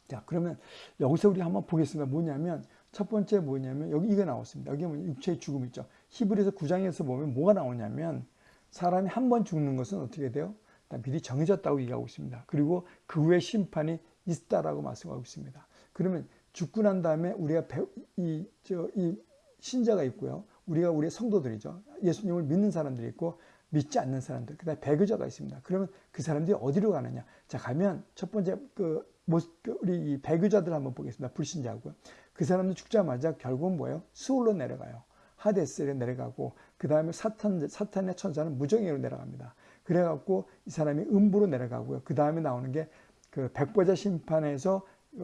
A: 자 그러면 여기서 우리 한번 보겠습니다. 뭐냐면 첫 번째 뭐냐면 여기 이거 나왔습니다. 여기 보면 육체의 죽음 있죠. 히브리서 9장에서 보면 뭐가 나오냐면 사람이 한 번 죽는 것은 어떻게 돼요? 미리 정해졌다고 얘기하고 있습니다. 그리고 그 후에 심판이 있다라고 말씀하고 있습니다. 그러면 죽고 난 다음에 우리가 배, 이, 저, 이 신자가 있고요. 우리가 우리의 성도들이죠. 예수님을 믿는 사람들이 있고 믿지 않는 사람들, 그 다음에 배교자가 있습니다. 그러면 그 사람들이 어디로 가느냐? 자, 가면 첫 번째 그, 그 우리 이 배교자들 한번 보겠습니다. 불신자고요. 그 사람들 죽자마자 결국은 뭐예요? 수월로 내려가요. 하데스에 내려가고 그 다음에 사탄, 사탄의 천사는 무정의로 내려갑니다. 그래갖고 이 사람이 음부로 내려가고요. 그 다음에 나오는 게 그 백보자 심판에서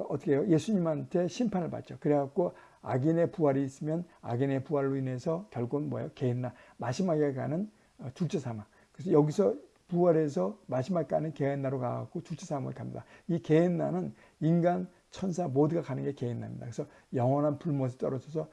A: 어떻게 해요? 예수님한테 심판을 받죠. 그래갖고 악인의 부활이 있으면 악인의 부활로 인해서 결국은 뭐예요? 개인나 마지막에 가는 어, 둘째 사망. 그래서 여기서 부활해서 마지막에 가는 개인나로 가갖고 둘째 사망을 갑니다. 이 개인나는 인간, 천사 모두가 가는 게 개인나입니다. 그래서 영원한 불못에 떨어져서 어,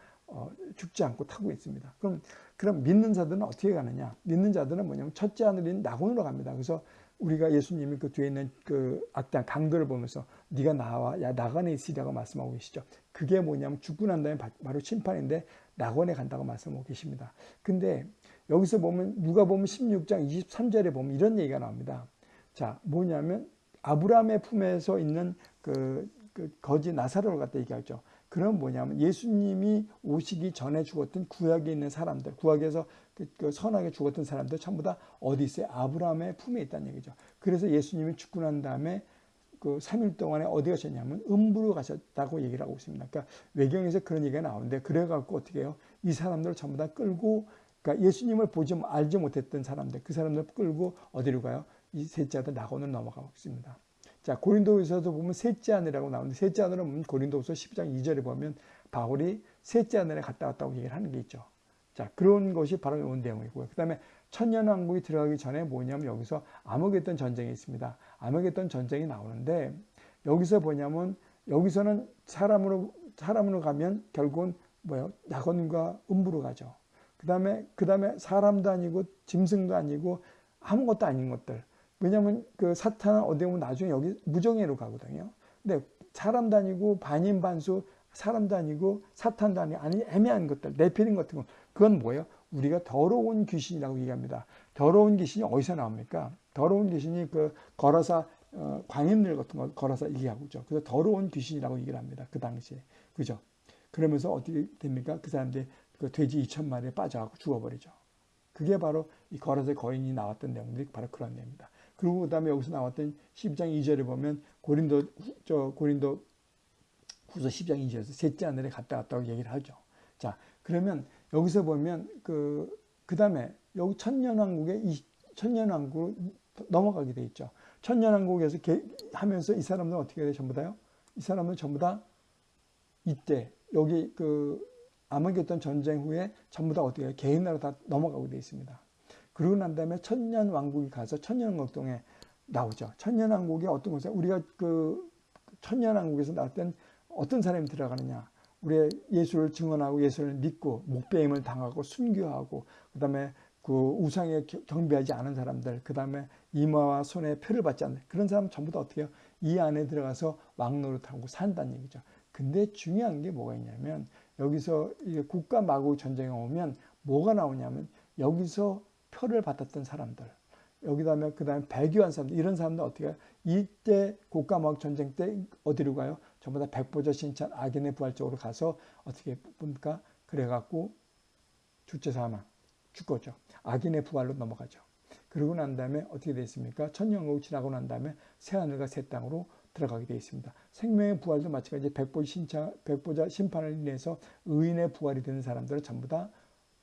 A: 죽지 않고 타고 있습니다. 그럼 그럼 믿는 자들은 어떻게 가느냐? 믿는 자들은 뭐냐면 첫째 하늘인 낙원으로 갑니다. 그래서 우리가 예수님이 그 뒤에 있는 그 악당 강도를 보면서 네가 나와 야 낙원에 있으리라고 말씀하고 계시죠. 그게 뭐냐면 죽고 난 다음에 바로 심판인데 낙원에 간다고 말씀하고 계십니다. 근데 여기서 보면 누가 보면 16장 23절에 보면 이런 얘기가 나옵니다. 자, 뭐냐면 아브라함의 품에서 있는 그, 그 거지 나사로를 갖다 얘기하죠. 그럼 뭐냐면 예수님이 오시기 전에 죽었던 구약에 있는 사람들, 구약에서 그, 그 선하게 죽었던 사람들 전부 다 어디 있어요? 아브라함의 품에 있다는 얘기죠. 그래서 예수님이 죽고 난 다음에 그 3일 동안에 어디 가셨냐면 음부로 가셨다고 얘기를 하고 있습니다. 그러니까 외경에서 그런 얘기가 나오는데 그래갖고 어떻게 해요? 이 사람들을 전부 다 끌고 그러니까 예수님을 보지 알지 못했던 사람들 그 사람들 끌고 어디로 가요? 이 셋째 아들 낙원으로 넘어가고 있습니다. 자, 고린도에서도 보면 셋째 하늘이라고 나오는데 셋째 하늘은 고린도서 12장 2절에 보면 바울이 셋째 하늘에 갔다 왔다고 얘기를 하는 게 있죠. 자, 그런 것이 바로 이 내용이고요. 그 다음에 천년왕국이 들어가기 전에 뭐냐면 여기서 암흑했던 전쟁이 있습니다. 암흑했던 전쟁이 나오는데 여기서 뭐냐면 여기서는 사람으로 사람으로 가면 결국은 뭐예요? 낙원과 음부로 가죠. 그 다음에 그 다음에 사람도 아니고 짐승도 아니고 아무것도 아닌 것들 왜냐하면 그 사탄은 어디 보면 나중에 여기 무정예로 가거든요. 근데 사람도 아니고 반인반수 사람도 아니고 사탄도 아니고 아니 애매한 것들 내피린 같은 거 그건 뭐예요? 우리가 더러운 귀신이라고 얘기합니다. 더러운 귀신이 어디서 나옵니까? 더러운 귀신이 그 걸어서 어, 광인들 같은 거 걸어서 얘기하고 있죠. 그래서 더러운 귀신이라고 얘기를 합니다. 그 당시에 그죠? 그러면서 어떻게 됩니까? 그 사람들이 그 돼지 2천 마리에 빠져갖고 죽어버리죠. 그게 바로 이 걸어서 거인이 나왔던 내용들이 바로 그런 내용입니다. 그리고 그다음에 여기서 나왔던 12장 2절에 보면 고린도 후- 저 고린도 후서 10장 2절에서 셋째 하늘에 갔다 왔다고 얘기를 하죠. 자, 그러면 여기서 보면 그 그다음에 여기 천년왕국에 이 천년왕국으로 넘어가게 돼 있죠. 천년왕국에서 개- 하면서 이 사람들 은 어떻게 돼 전부 다요? 이 사람은 전부 다 이때 여기 그 아마겟돈 전쟁 후에 전부 다 어떻게? 개인 나라 다 넘어가고 돼 있습니다. 그러고 난 다음에 천년 왕국이 가서 천년 왕국동에 나오죠. 천년 왕국이 어떤 곳에 우리가 그 천년 왕국에서 나올 땐 어떤 사람이 들어가느냐? 우리의 예수를 증언하고 예수를 믿고 목배임을 당하고 순교하고 그 다음에 그 우상에 겨- 경배하지 않은 사람들, 그 다음에 이마와 손에 표를 받지 않는 그런 사람 전부 다 어떻게 해요? 이 안에 들어가서 왕노릇하고 산다는 얘기죠. 근데 중요한 게 뭐가 있냐면 여기서 국가 마구 전쟁에 오면 뭐가 나오냐면 여기서 표를 받았던 사람들 여기다음에 그다음에 배교한 사람들 이런 사람들 어떻게 해요? 이때 마구 전쟁 때 어디로 가요? 전부 다 백보자 신천 악인의 부활 쪽으로 가서 어떻게 봅니까? 그래갖고 주체 사망 죽었죠. 악인의 부활로 넘어가죠. 그러고 난 다음에 어떻게 되어 있습니까? 천년국 지나고 난 다음에 새하늘과 새 땅으로 들어가게 되어 있습니다. 생명의 부활도 마찬가지 백보 신차, 백보자 심판을 인해서 의인의 부활이 되는 사람들은 전부 다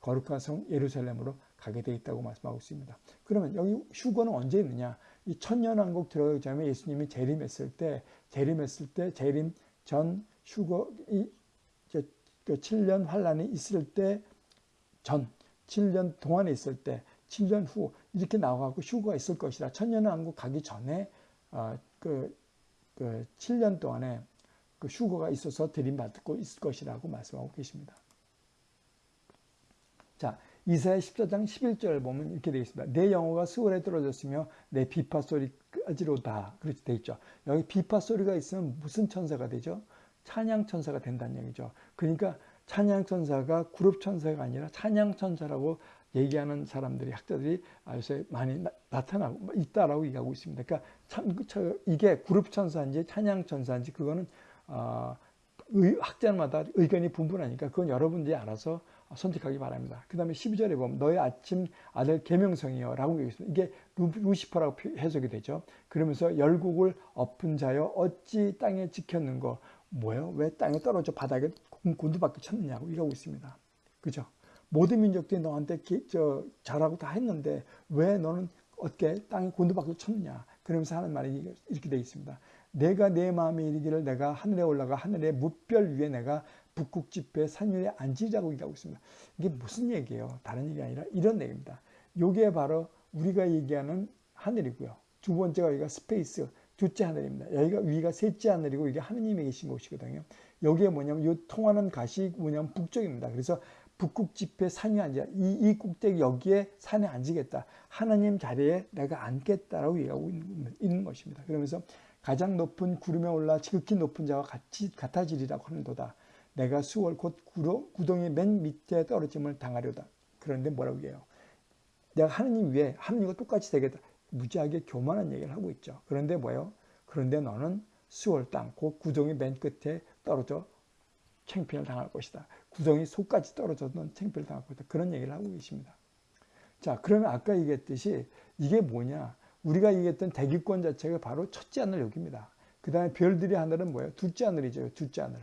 A: 거룩한 성 예루살렘으로 가게 되어 있다고 말씀하고 있습니다. 그러면 여기 휴거는 언제 있느냐? 이 천년왕국 들어가기 전에 예수님이 재림했을 때, 재림했을 때, 재림 전 휴거, 이, 저, 그 7년 환란이 있을 때 전, 7년 동안에 있을 때, 7년 후 이렇게 나와갖고 휴거가 있을 것이라 천년왕국 가기 전에 어, 그, 그 7년 동안에 그 휴거가 있어서 들임받고 있을 것이라고 말씀하고 계십니다. 자, 이사야 14장 11절 보면 이렇게 되어 있습니다. 내 영어가 수월에 떨어졌으며 내 비파 소리까지로다. 그렇게 되어 있죠. 여기 비파 소리가 있으면 무슨 천사가 되죠? 찬양 천사가 된다는 얘기죠. 그러니까 찬양 천사가 그룹 천사가 아니라 찬양 천사라고 얘기하는 사람들이 학자들이 요새 많이 나, 타나고 있다라고 얘기하고 있습니다. 그러니까 참 저, 이게 그룹 천사인지 찬양 천사인지 그거는 어, 의, 학자마다 의견이 분분하니까 그건 여러분들이 알아서 선택하기 바랍니다. 그 다음에 12절에 보면 너의 아침 아들 계명성이여 라고 얘기했습니다. 이게 루, 시퍼라고 해석이 되죠. 그러면서 열국을 엎은 자여 어찌 땅에 지켰는거 뭐예요? 왜 땅에 떨어져 바닥에 곤두박질 쳤느냐고 얘기하고 있습니다. 그죠? 모든 민족들이 너한테 기, 저, 잘하고 다 했는데 왜 너는 어떻게 땅에 곤두박질 쳤느냐? 그러면서 하는 말이 이렇게 되어 있습니다. 내가 내 마음에 이르기를 내가 하늘에 올라가 하늘의 무별 위에 내가 북극 지폐 산 위에 앉으자고 얘기하고 있습니다. 이게 무슨 얘기예요? 다른 얘기 아니라 이런 얘기입니다. 이게 바로 우리가 얘기하는 하늘이고요. 두 번째가 여기가 space, 둘째 하늘입니다. 여기가 위가 셋째 하늘이고 이게 하느님이 계신 곳이거든요. 여기에 뭐냐면 이 통하는 곳이 뭐냐면 북쪽입니다. 그래서 북극 집회의 산에 앉아 이, 이 꼭대기 여기에 산에 앉으겠다. 하나님 자리에 내가 앉겠다라고 얘기하고 있는, 있는 것입니다. 그러면서 가장 높은 구름에 올라 지극히 높은 자와 같이 같아지리라고 하는도다. 내가 스올 곧 구덩이 맨 밑에 떨어짐을 당하려다. 그런데 뭐라고 해요? 내가 하느님 위에 하느님과 똑같이 되겠다. 무지하게 교만한 얘기를 하고 있죠. 그런데 뭐예요? 그런데 너는 수월 땅, 곧 구덩이 맨 끝에 떨어져 챙피를 당할 것이다. 구덩이 속까지 떨어져도 챙피를 당할 것이다. 그런 얘기를 하고 계십니다. 자, 그러면 아까 얘기했듯이 이게 뭐냐? 우리가 얘기했던 대기권 자체가 바로 첫째 하늘 여기입니다. 그 다음에 별들이 하늘은 뭐예요? 둘째 하늘이죠. 둘째 하늘.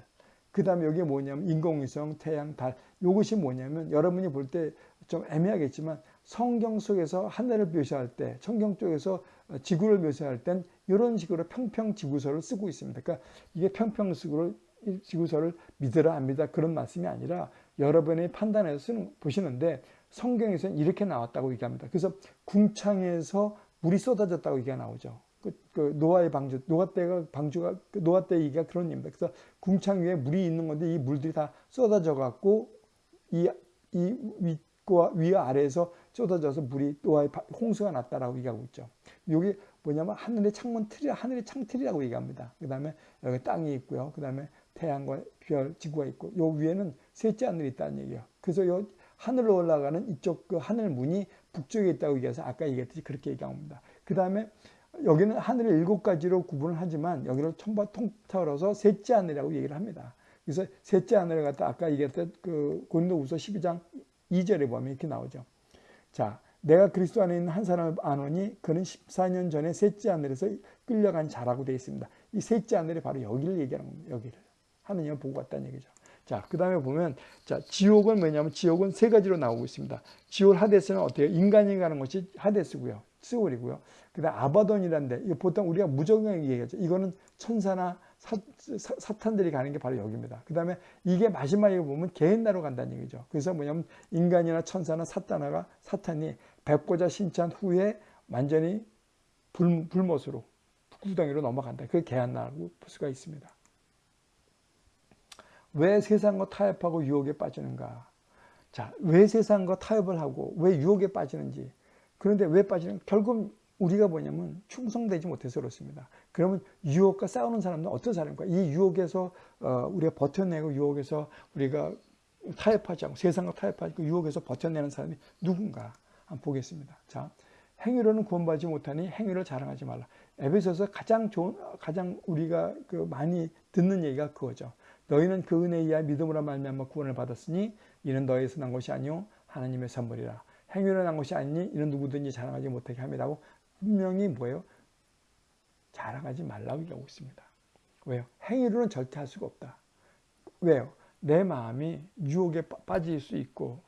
A: 그 다음에 여기 뭐냐면 인공위성, 태양, 달. 이것이 뭐냐면 여러분이 볼 때 좀 애매하겠지만 성경 속에서 하늘을 묘사할 때, 성경 쪽에서 지구를 묘사할 땐 이런 식으로 평평 지구서를 쓰고 있습니다. 그러니까 이게 평평 지구를, 지구서를 믿으라 안 믿으라 그런 말씀이 아니라 여러분이 판단해서 쓰는, 보시는데 성경에서는 이렇게 나왔다고 얘기합니다. 그래서 궁창에서 물이 쏟아졌다고 얘기가 나오죠. 그, 그 노아의 방주, 노아 때가 방주가 그 노아 때 얘기가 그런 얘기입니다. 그래서 궁창 위에 물이 있는 건데 이 물들이 다 쏟아져 갖고 이, 이 위와 아래에서 쏟아져서 물이 노아의 홍수가 났다라고 얘기하고 있죠. 여기 뭐냐면 하늘의 창문 틀이 하늘의 창틀이라고 얘기합니다. 그 다음에 여기 땅이 있고요. 그 다음에 태양과 별, 지구가 있고 요 위에는 셋째 하늘이 있다는 얘기예요. 그래서 요 하늘로 올라가는 이쪽 그 하늘 문이 북쪽에 있다고 얘기해서 아까 얘기했듯이 그렇게 얘기합니다. 그 다음에 여기는 하늘을 일곱 가지로 구분을 하지만 여기를 통틀어서 셋째 하늘이라고 얘기를 합니다. 그래서 셋째 하늘을 갖다 아까 얘기했던 그 고린도후서 12장 2절에 보면 이렇게 나오죠. 자, 내가 그리스도 안에 있는 한 사람을 아노니 그는 14년 전에 셋째 하늘에서 끌려간 자라고 되어 있습니다. 이 셋째 하늘이 바로 여기를 얘기하는 겁니다. 여기를. 하느님을 보고 왔다는 얘기죠. 자, 그 다음에 보면, 자, 지옥은 뭐냐면 지옥은 세 가지로 나오고 있습니다. 지옥 하데스는 어때요? 인간이 가는 것이 하데스고요. 스올이고요. 그 다음 아바돈이란데, 이거 보통 우리가 무적용 얘기하죠. 이거는 천사나 사, 사, 탄들이 가는 게 바로 여기입니다. 그 다음에 이게 마지막에 보면 개인나로 간다는 얘기죠. 그래서 뭐냐면 인간이나 천사나 사탄아가 사탄이 백보자 신찬 후에 완전히 불, 불못으로 구덩이로 넘어간다. 그게 개한나라고 볼 수가 있습니다. 왜 세상과 타협하고 유혹에 빠지는가? 자, 왜 세상과 타협을 하고 왜 유혹에 빠지는지. 그런데 왜 빠지는? 결국 우리가 뭐냐면 충성되지 못해서 그렇습니다. 그러면 유혹과 싸우는 사람은 어떤 사람인가? 이 유혹에서 어, 우리가 버텨내고 유혹에서 우리가 타협하지 않고 세상과 타협하지 않고 유혹에서 버텨내는 사람이 누군가 한번 보겠습니다. 자, 행위로는 구원받지 못하니 행위를 자랑하지 말라. 에베소서 가장 좋은 가장 우리가 그 많이 듣는 얘기가 그거죠. 너희는 그 은혜에 의하 믿음으로 말미암아 구원을 받았으니 이는 너희에서 난 것이 아니요 하나님의 선물이라. 행위로 난 것이 아니니 이는 누구든지 자랑하지 못하게 함이라고 분명히 뭐예요? 자랑하지 말라고 얘기하고 있습니다. 왜요? 행위로는 절대 할 수가 없다. 왜요? 내 마음이 유혹에 빠질 수 있고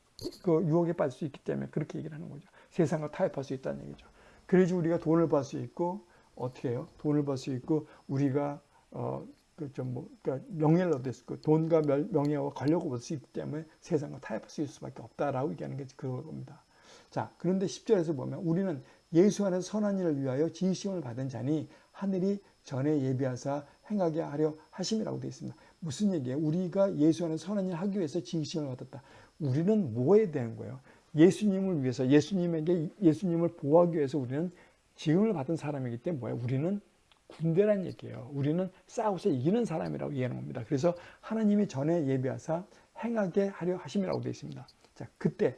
A: 그 유혹에 빠질 수 있기 때문에 그렇게 얘기를 하는 거죠. 세상과 타협할 수 있다는 얘기죠. 그래야지 우리가 돈을 벌 수 있고 어떻게 해요? 돈을 벌 수 있고 우리가 어, 그좀뭐 그러니까 명예를 얻을 수 있고 돈과 명예와 권력을 얻을 수 있기 때문에 세상과 타협할 수 있을 수밖에 없다라고 얘기하는 게 그겁니다. 자, 그런데 10절에서 보면 우리는 예수 안에서 선한 일을 위하여 지으심을 받은 자니 하늘이 전에 예비하사 행하게 하려 하심이라고 되어 있습니다. 무슨 얘기예요? 우리가 예수 안에서 선한 일을 하기 위해서 지으심을 받았다. 우리는 뭐에 대한 거예요? 예수님을 위해서 예수님에게 예수님을 보호하기 위해서 우리는 지음을 받은 사람이기 때문에 뭐예요? 우리는 군대란 얘기예요. 우리는 싸워서 이기는 사람이라고 이해하는 겁니다. 그래서 하나님이 전에 예비하사 행하게 하려 하심이라고 되어 있습니다. 자, 그때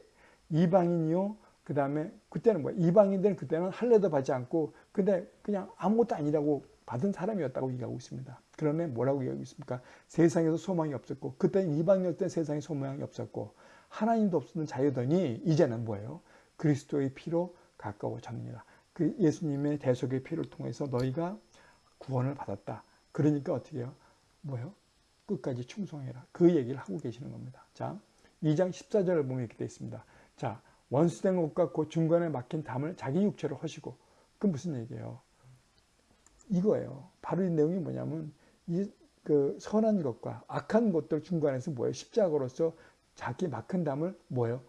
A: 이방인이요. 그 다음에 그때는 뭐야? 이방인들은 그때는 할례도 받지 않고 근데 그냥 아무것도 아니라고 받은 사람이었다고 얘기하고 있습니다. 그러면 뭐라고 얘기하고 있습니까? 세상에서 소망이 없었고 그때는 이방인일 때 세상에 소망이 없었고 하나님도 없었던 자유더니 이제는 뭐예요? 그리스도의 피로 가까워졌느니라. 그 예수님의 대속의 피를 통해서 너희가 구원을 받았다. 그러니까 어떻게 해요? 뭐요? 끝까지 충성해라. 그 얘기를 하고 계시는 겁니다. 자, 2장 14절을 보면 이렇게 되어 있습니다. 자, 원수된 것과 그 중간에 막힌 담을 자기 육체로 허시고 그 무슨 얘기예요? 이거예요. 바로 이 내용이 뭐냐면 이 그 선한 것과 악한 것들 중간에서 뭐예요? 십자가로서 자기 막힌 담을 뭐예요?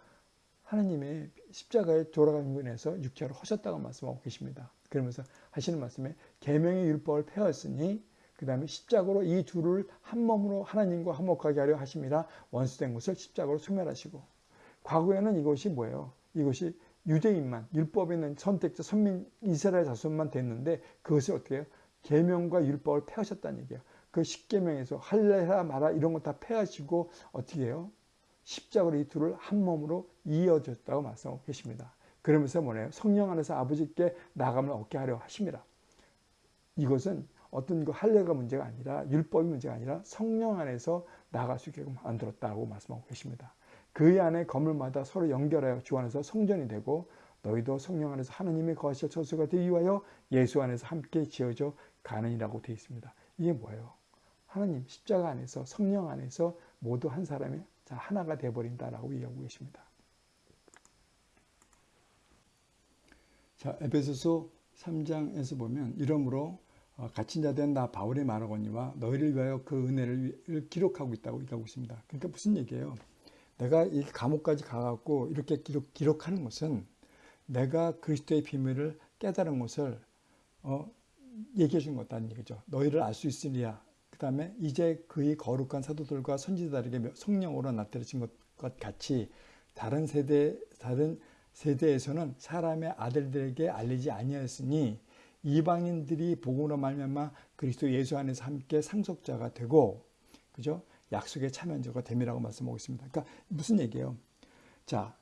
A: 하나님의 십자가에 돌아가는 분에서 육체로 허셨다고 말씀하고 계십니다. 그러면서 하시는 말씀에 계명의 율법을 폐하였으니 그 다음에 십자가로 이 둘을 한 몸으로 하나님과 화목하게 하려 하심이라 원수된 것을 십자가로 소멸하시고 과거에는 이것이 뭐예요? 이것이 유대인만 율법에 있는 선택자 선민 이스라엘 자손만 됐는데 그것을 어떻게 해요? 계명과 율법을 폐하셨다는 얘기예요. 그 십계명에서 할래라 마라 이런 거 다 폐하시고 어떻게 해요? 십자가로 이 둘을 한 몸으로 이어졌다고 말씀하고 계십니다. 그러면서 뭐래요? 성령 안에서 아버지께 나감을 얻게 하려 하십니다. 이것은 어떤 그 할례가 문제가 아니라 율법이 문제가 아니라 성령 안에서 나갈 수 있게끔 만들었다고 말씀하고 계십니다. 그 안에 건물마다 서로 연결하여 주 안에서 성전이 되고 너희도 성령 안에서 하나님의 거하실 처소가 되기 위하여 예수 안에서 함께 지어져 가는이라고 되어 있습니다. 이게 뭐예요? 하나님 십자가 안에서 성령 안에서 모두 한 사람이 하나가 되어버린다라고 이야기하고 계십니다. 자, 에베소서 3장에서 보면 이러므로 어, 갇힌 자 된 나 바울의 말하거니와 너희를 위하여 그 은혜를 기록하고 있다고 얘기하고 있습니다. 그러니까 무슨 얘기예요? 내가 이 감옥까지 가갖고 이렇게 기록, 기록하는 것은 내가 그리스도의 비밀을 깨달은 것을 어, 얘기해 준 것다는 얘기죠. 너희를 알 수 있으리야. 그 다음에 이제 그의 거룩한 사도들과 선지자들에게 성령으로 나타내신 것 같이 다른 세대, 다른 세대에서는 사람의 아들들에게 알리지 아니하였으니 이방인들이 복음으로 말미암아 그리스도 예수 안에서 함께 상속자가 되고 그죠? 약속의 참여자가 됨이라고 말씀하고 있습니다. 그러니까 무슨 얘기예요? 자,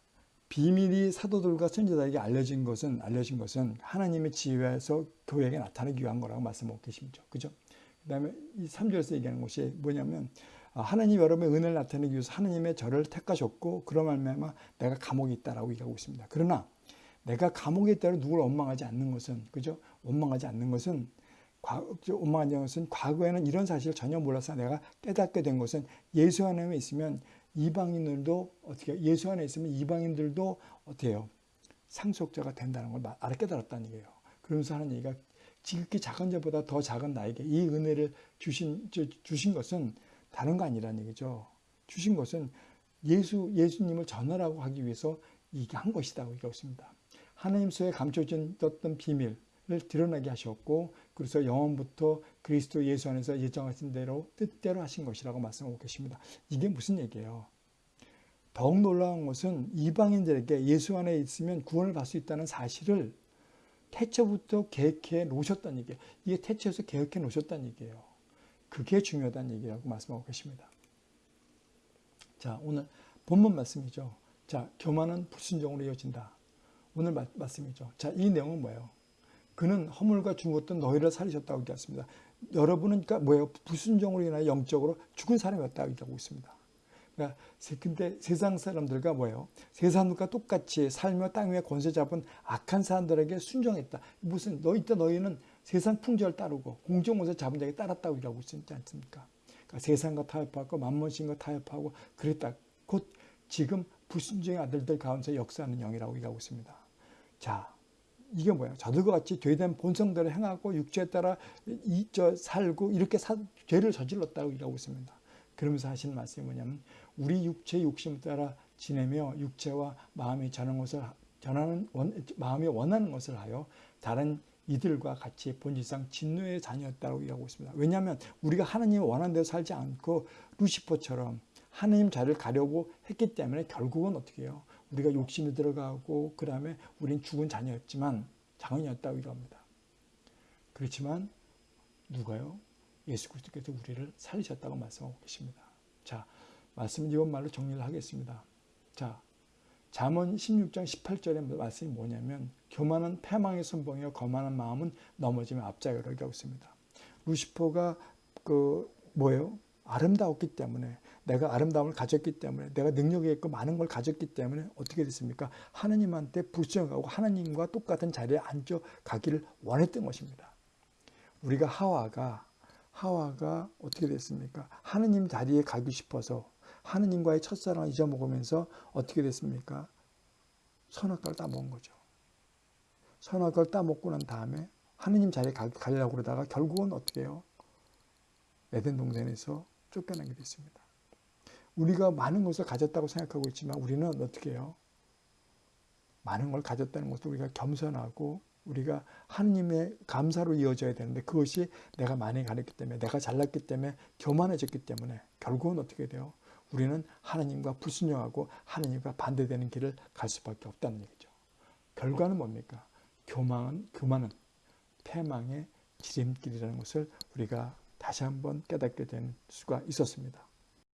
A: 비밀이 사도들과 선지자에게 알려진 것은 알려진 것은 하나님의 지혜에서 교회에게 나타나기 위한 거라고 말씀하고 계십니다. 그죠? 그다음에 이 3절에서 얘기하는 것이 뭐냐면 아, 하나님 여러분의 은혜를 나타내기 위해서 하나님의 저를 택하셨고 그런 말미암아 내가 감옥에 있다라고 얘기하고 있습니다. 그러나 내가 감옥에 있다고 누구를 원망하지 않는 것은 그죠? 원망하지 않는 것은 않는 것은 과거에는 이런 사실을 전혀 몰라서 내가 깨닫게 된 것은 예수 안에 있으면 이방인들도 어떻게 예수 안에 있으면 이방인들도 어때요? 상속자가 된다는 걸 알아 깨달았다는 얘기예요. 그러면서 하는 얘기가 지극히 작은 자보다 더 작은 나에게 이 은혜를 주신 주신 것은 다른 거 아니라는 얘기죠. 주신 것은 예수 예수님을 전하라고 하기 위해서 이게 한 것이다고 얘기하고 있습니다. 하나님 속에 감춰진 어떤 비밀을 드러나게 하셨고 그래서 영원부터 그리스도 예수 안에서 예정하신 대로 뜻대로 하신 것이라고 말씀하고 계십니다. 이게 무슨 얘기예요? 더욱 놀라운 것은 이방인들에게 예수 안에 있으면 구원을 받을 수 있다는 사실을 태초부터 계획해 놓으셨다는 얘기예요. 이게 태초에서 계획해 놓으셨다는 얘기예요. 그게 중요하다는 얘기라고 말씀하고 계십니다. 자, 오늘 본문 말씀이죠. 자, 교만은 불순종으로 이어진다. 오늘 마, 말씀이죠. 자, 이 내용은 뭐예요? 그는 허물과 죽었던 너희를 살리셨다고 얘기했습니다. 여러분은 그러니까 뭐예요? 불순종으로 인하여 영적으로 죽은 사람이었다고 얘기하고 있습니다. 그러니까 근데 세상 사람들과 뭐예요? 세상과 똑같이 살며 땅 위에 권세 잡은 악한 사람들에게 순종했다. 무슨 너 이때 너희는 세상 풍조를 따르고 공정원세 잡은 자에게 따랐다고 얘기하고 있지 않습니까? 그러니까 세상과 타협하고 만몬신과 타협하고 그랬다. 곧 지금 불순종의 아들들 가운데 역사하는 영이라고 얘기하고 있습니다. 자, 이게 뭐야? 저들과 같이 죄된 본성대로 행하고 육체에 따라 이, 저, 살고 이렇게 사, 죄를 저질렀다고 얘기하고 있습니다. 그러면서 하시는 말씀이 뭐냐면 우리 육체 욕심을 따라 지내며 육체와 마음이 전하는 것을 전하는 원, 마음이 원하는 것을 하여 다른 이들과 같이 본질상 진노의 자녀였다고 얘기하고 있습니다. 왜냐하면 우리가 하나님이 원하는 대로 살지 않고 루시퍼처럼 하나님 자리를 가려고 했기 때문에 결국은 어떻게 해요? 우리가 욕심이 들어가고 그 다음에 우린 죽은 자녀였지만 자녀였다고 얘기합니다. 그렇지만 누가요? 예수 그리스도께서 우리를 살리셨다고 말씀하고 계십니다. 자, 말씀은 이번 말로 정리를 하겠습니다. 자, 잠언 16장 18절의 말씀이 뭐냐면 교만은 패망의 선봉이요 거만한 마음은 넘어지면 앞자리라고 하고 있습니다. 루시퍼가 그 뭐예요? 아름다웠기 때문에 내가 아름다움을 가졌기 때문에 내가 능력이 있고 많은 걸 가졌기 때문에 어떻게 됐습니까? 하나님한테 불순하고 하나님과 똑같은 자리에 앉아 가기를 원했던 것입니다. 우리가 하와가 하와가 어떻게 됐습니까? 하느님 자리에 가기 싶어서 하느님과의 첫사랑을 잊어먹으면서 어떻게 됐습니까? 선악과를 따먹은 거죠. 선악과를 따먹고 난 다음에 하느님 자리에 가려고 그러다가 결국은 어떻게 해요? 에덴 동산에서 쫓겨나게 됐습니다. 우리가 많은 것을 가졌다고 생각하고 있지만 우리는 어떻게 해요? 많은 걸 가졌다는 것도 우리가 겸손하고 우리가 하느님의 감사로 이어져야 되는데 그것이 내가 많이 가졌기 때문에 내가 잘났기 때문에 교만해졌기 때문에 결국은 어떻게 돼요? 우리는 하나님과 불순종하고 하나님과 반대되는 길을 갈 수밖에 없다는 얘기죠. 결과는 뭡니까? 교만은, 교만은 패망의 지름길이라는 것을 우리가 다시 한번 깨닫게 된 수가 있었습니다.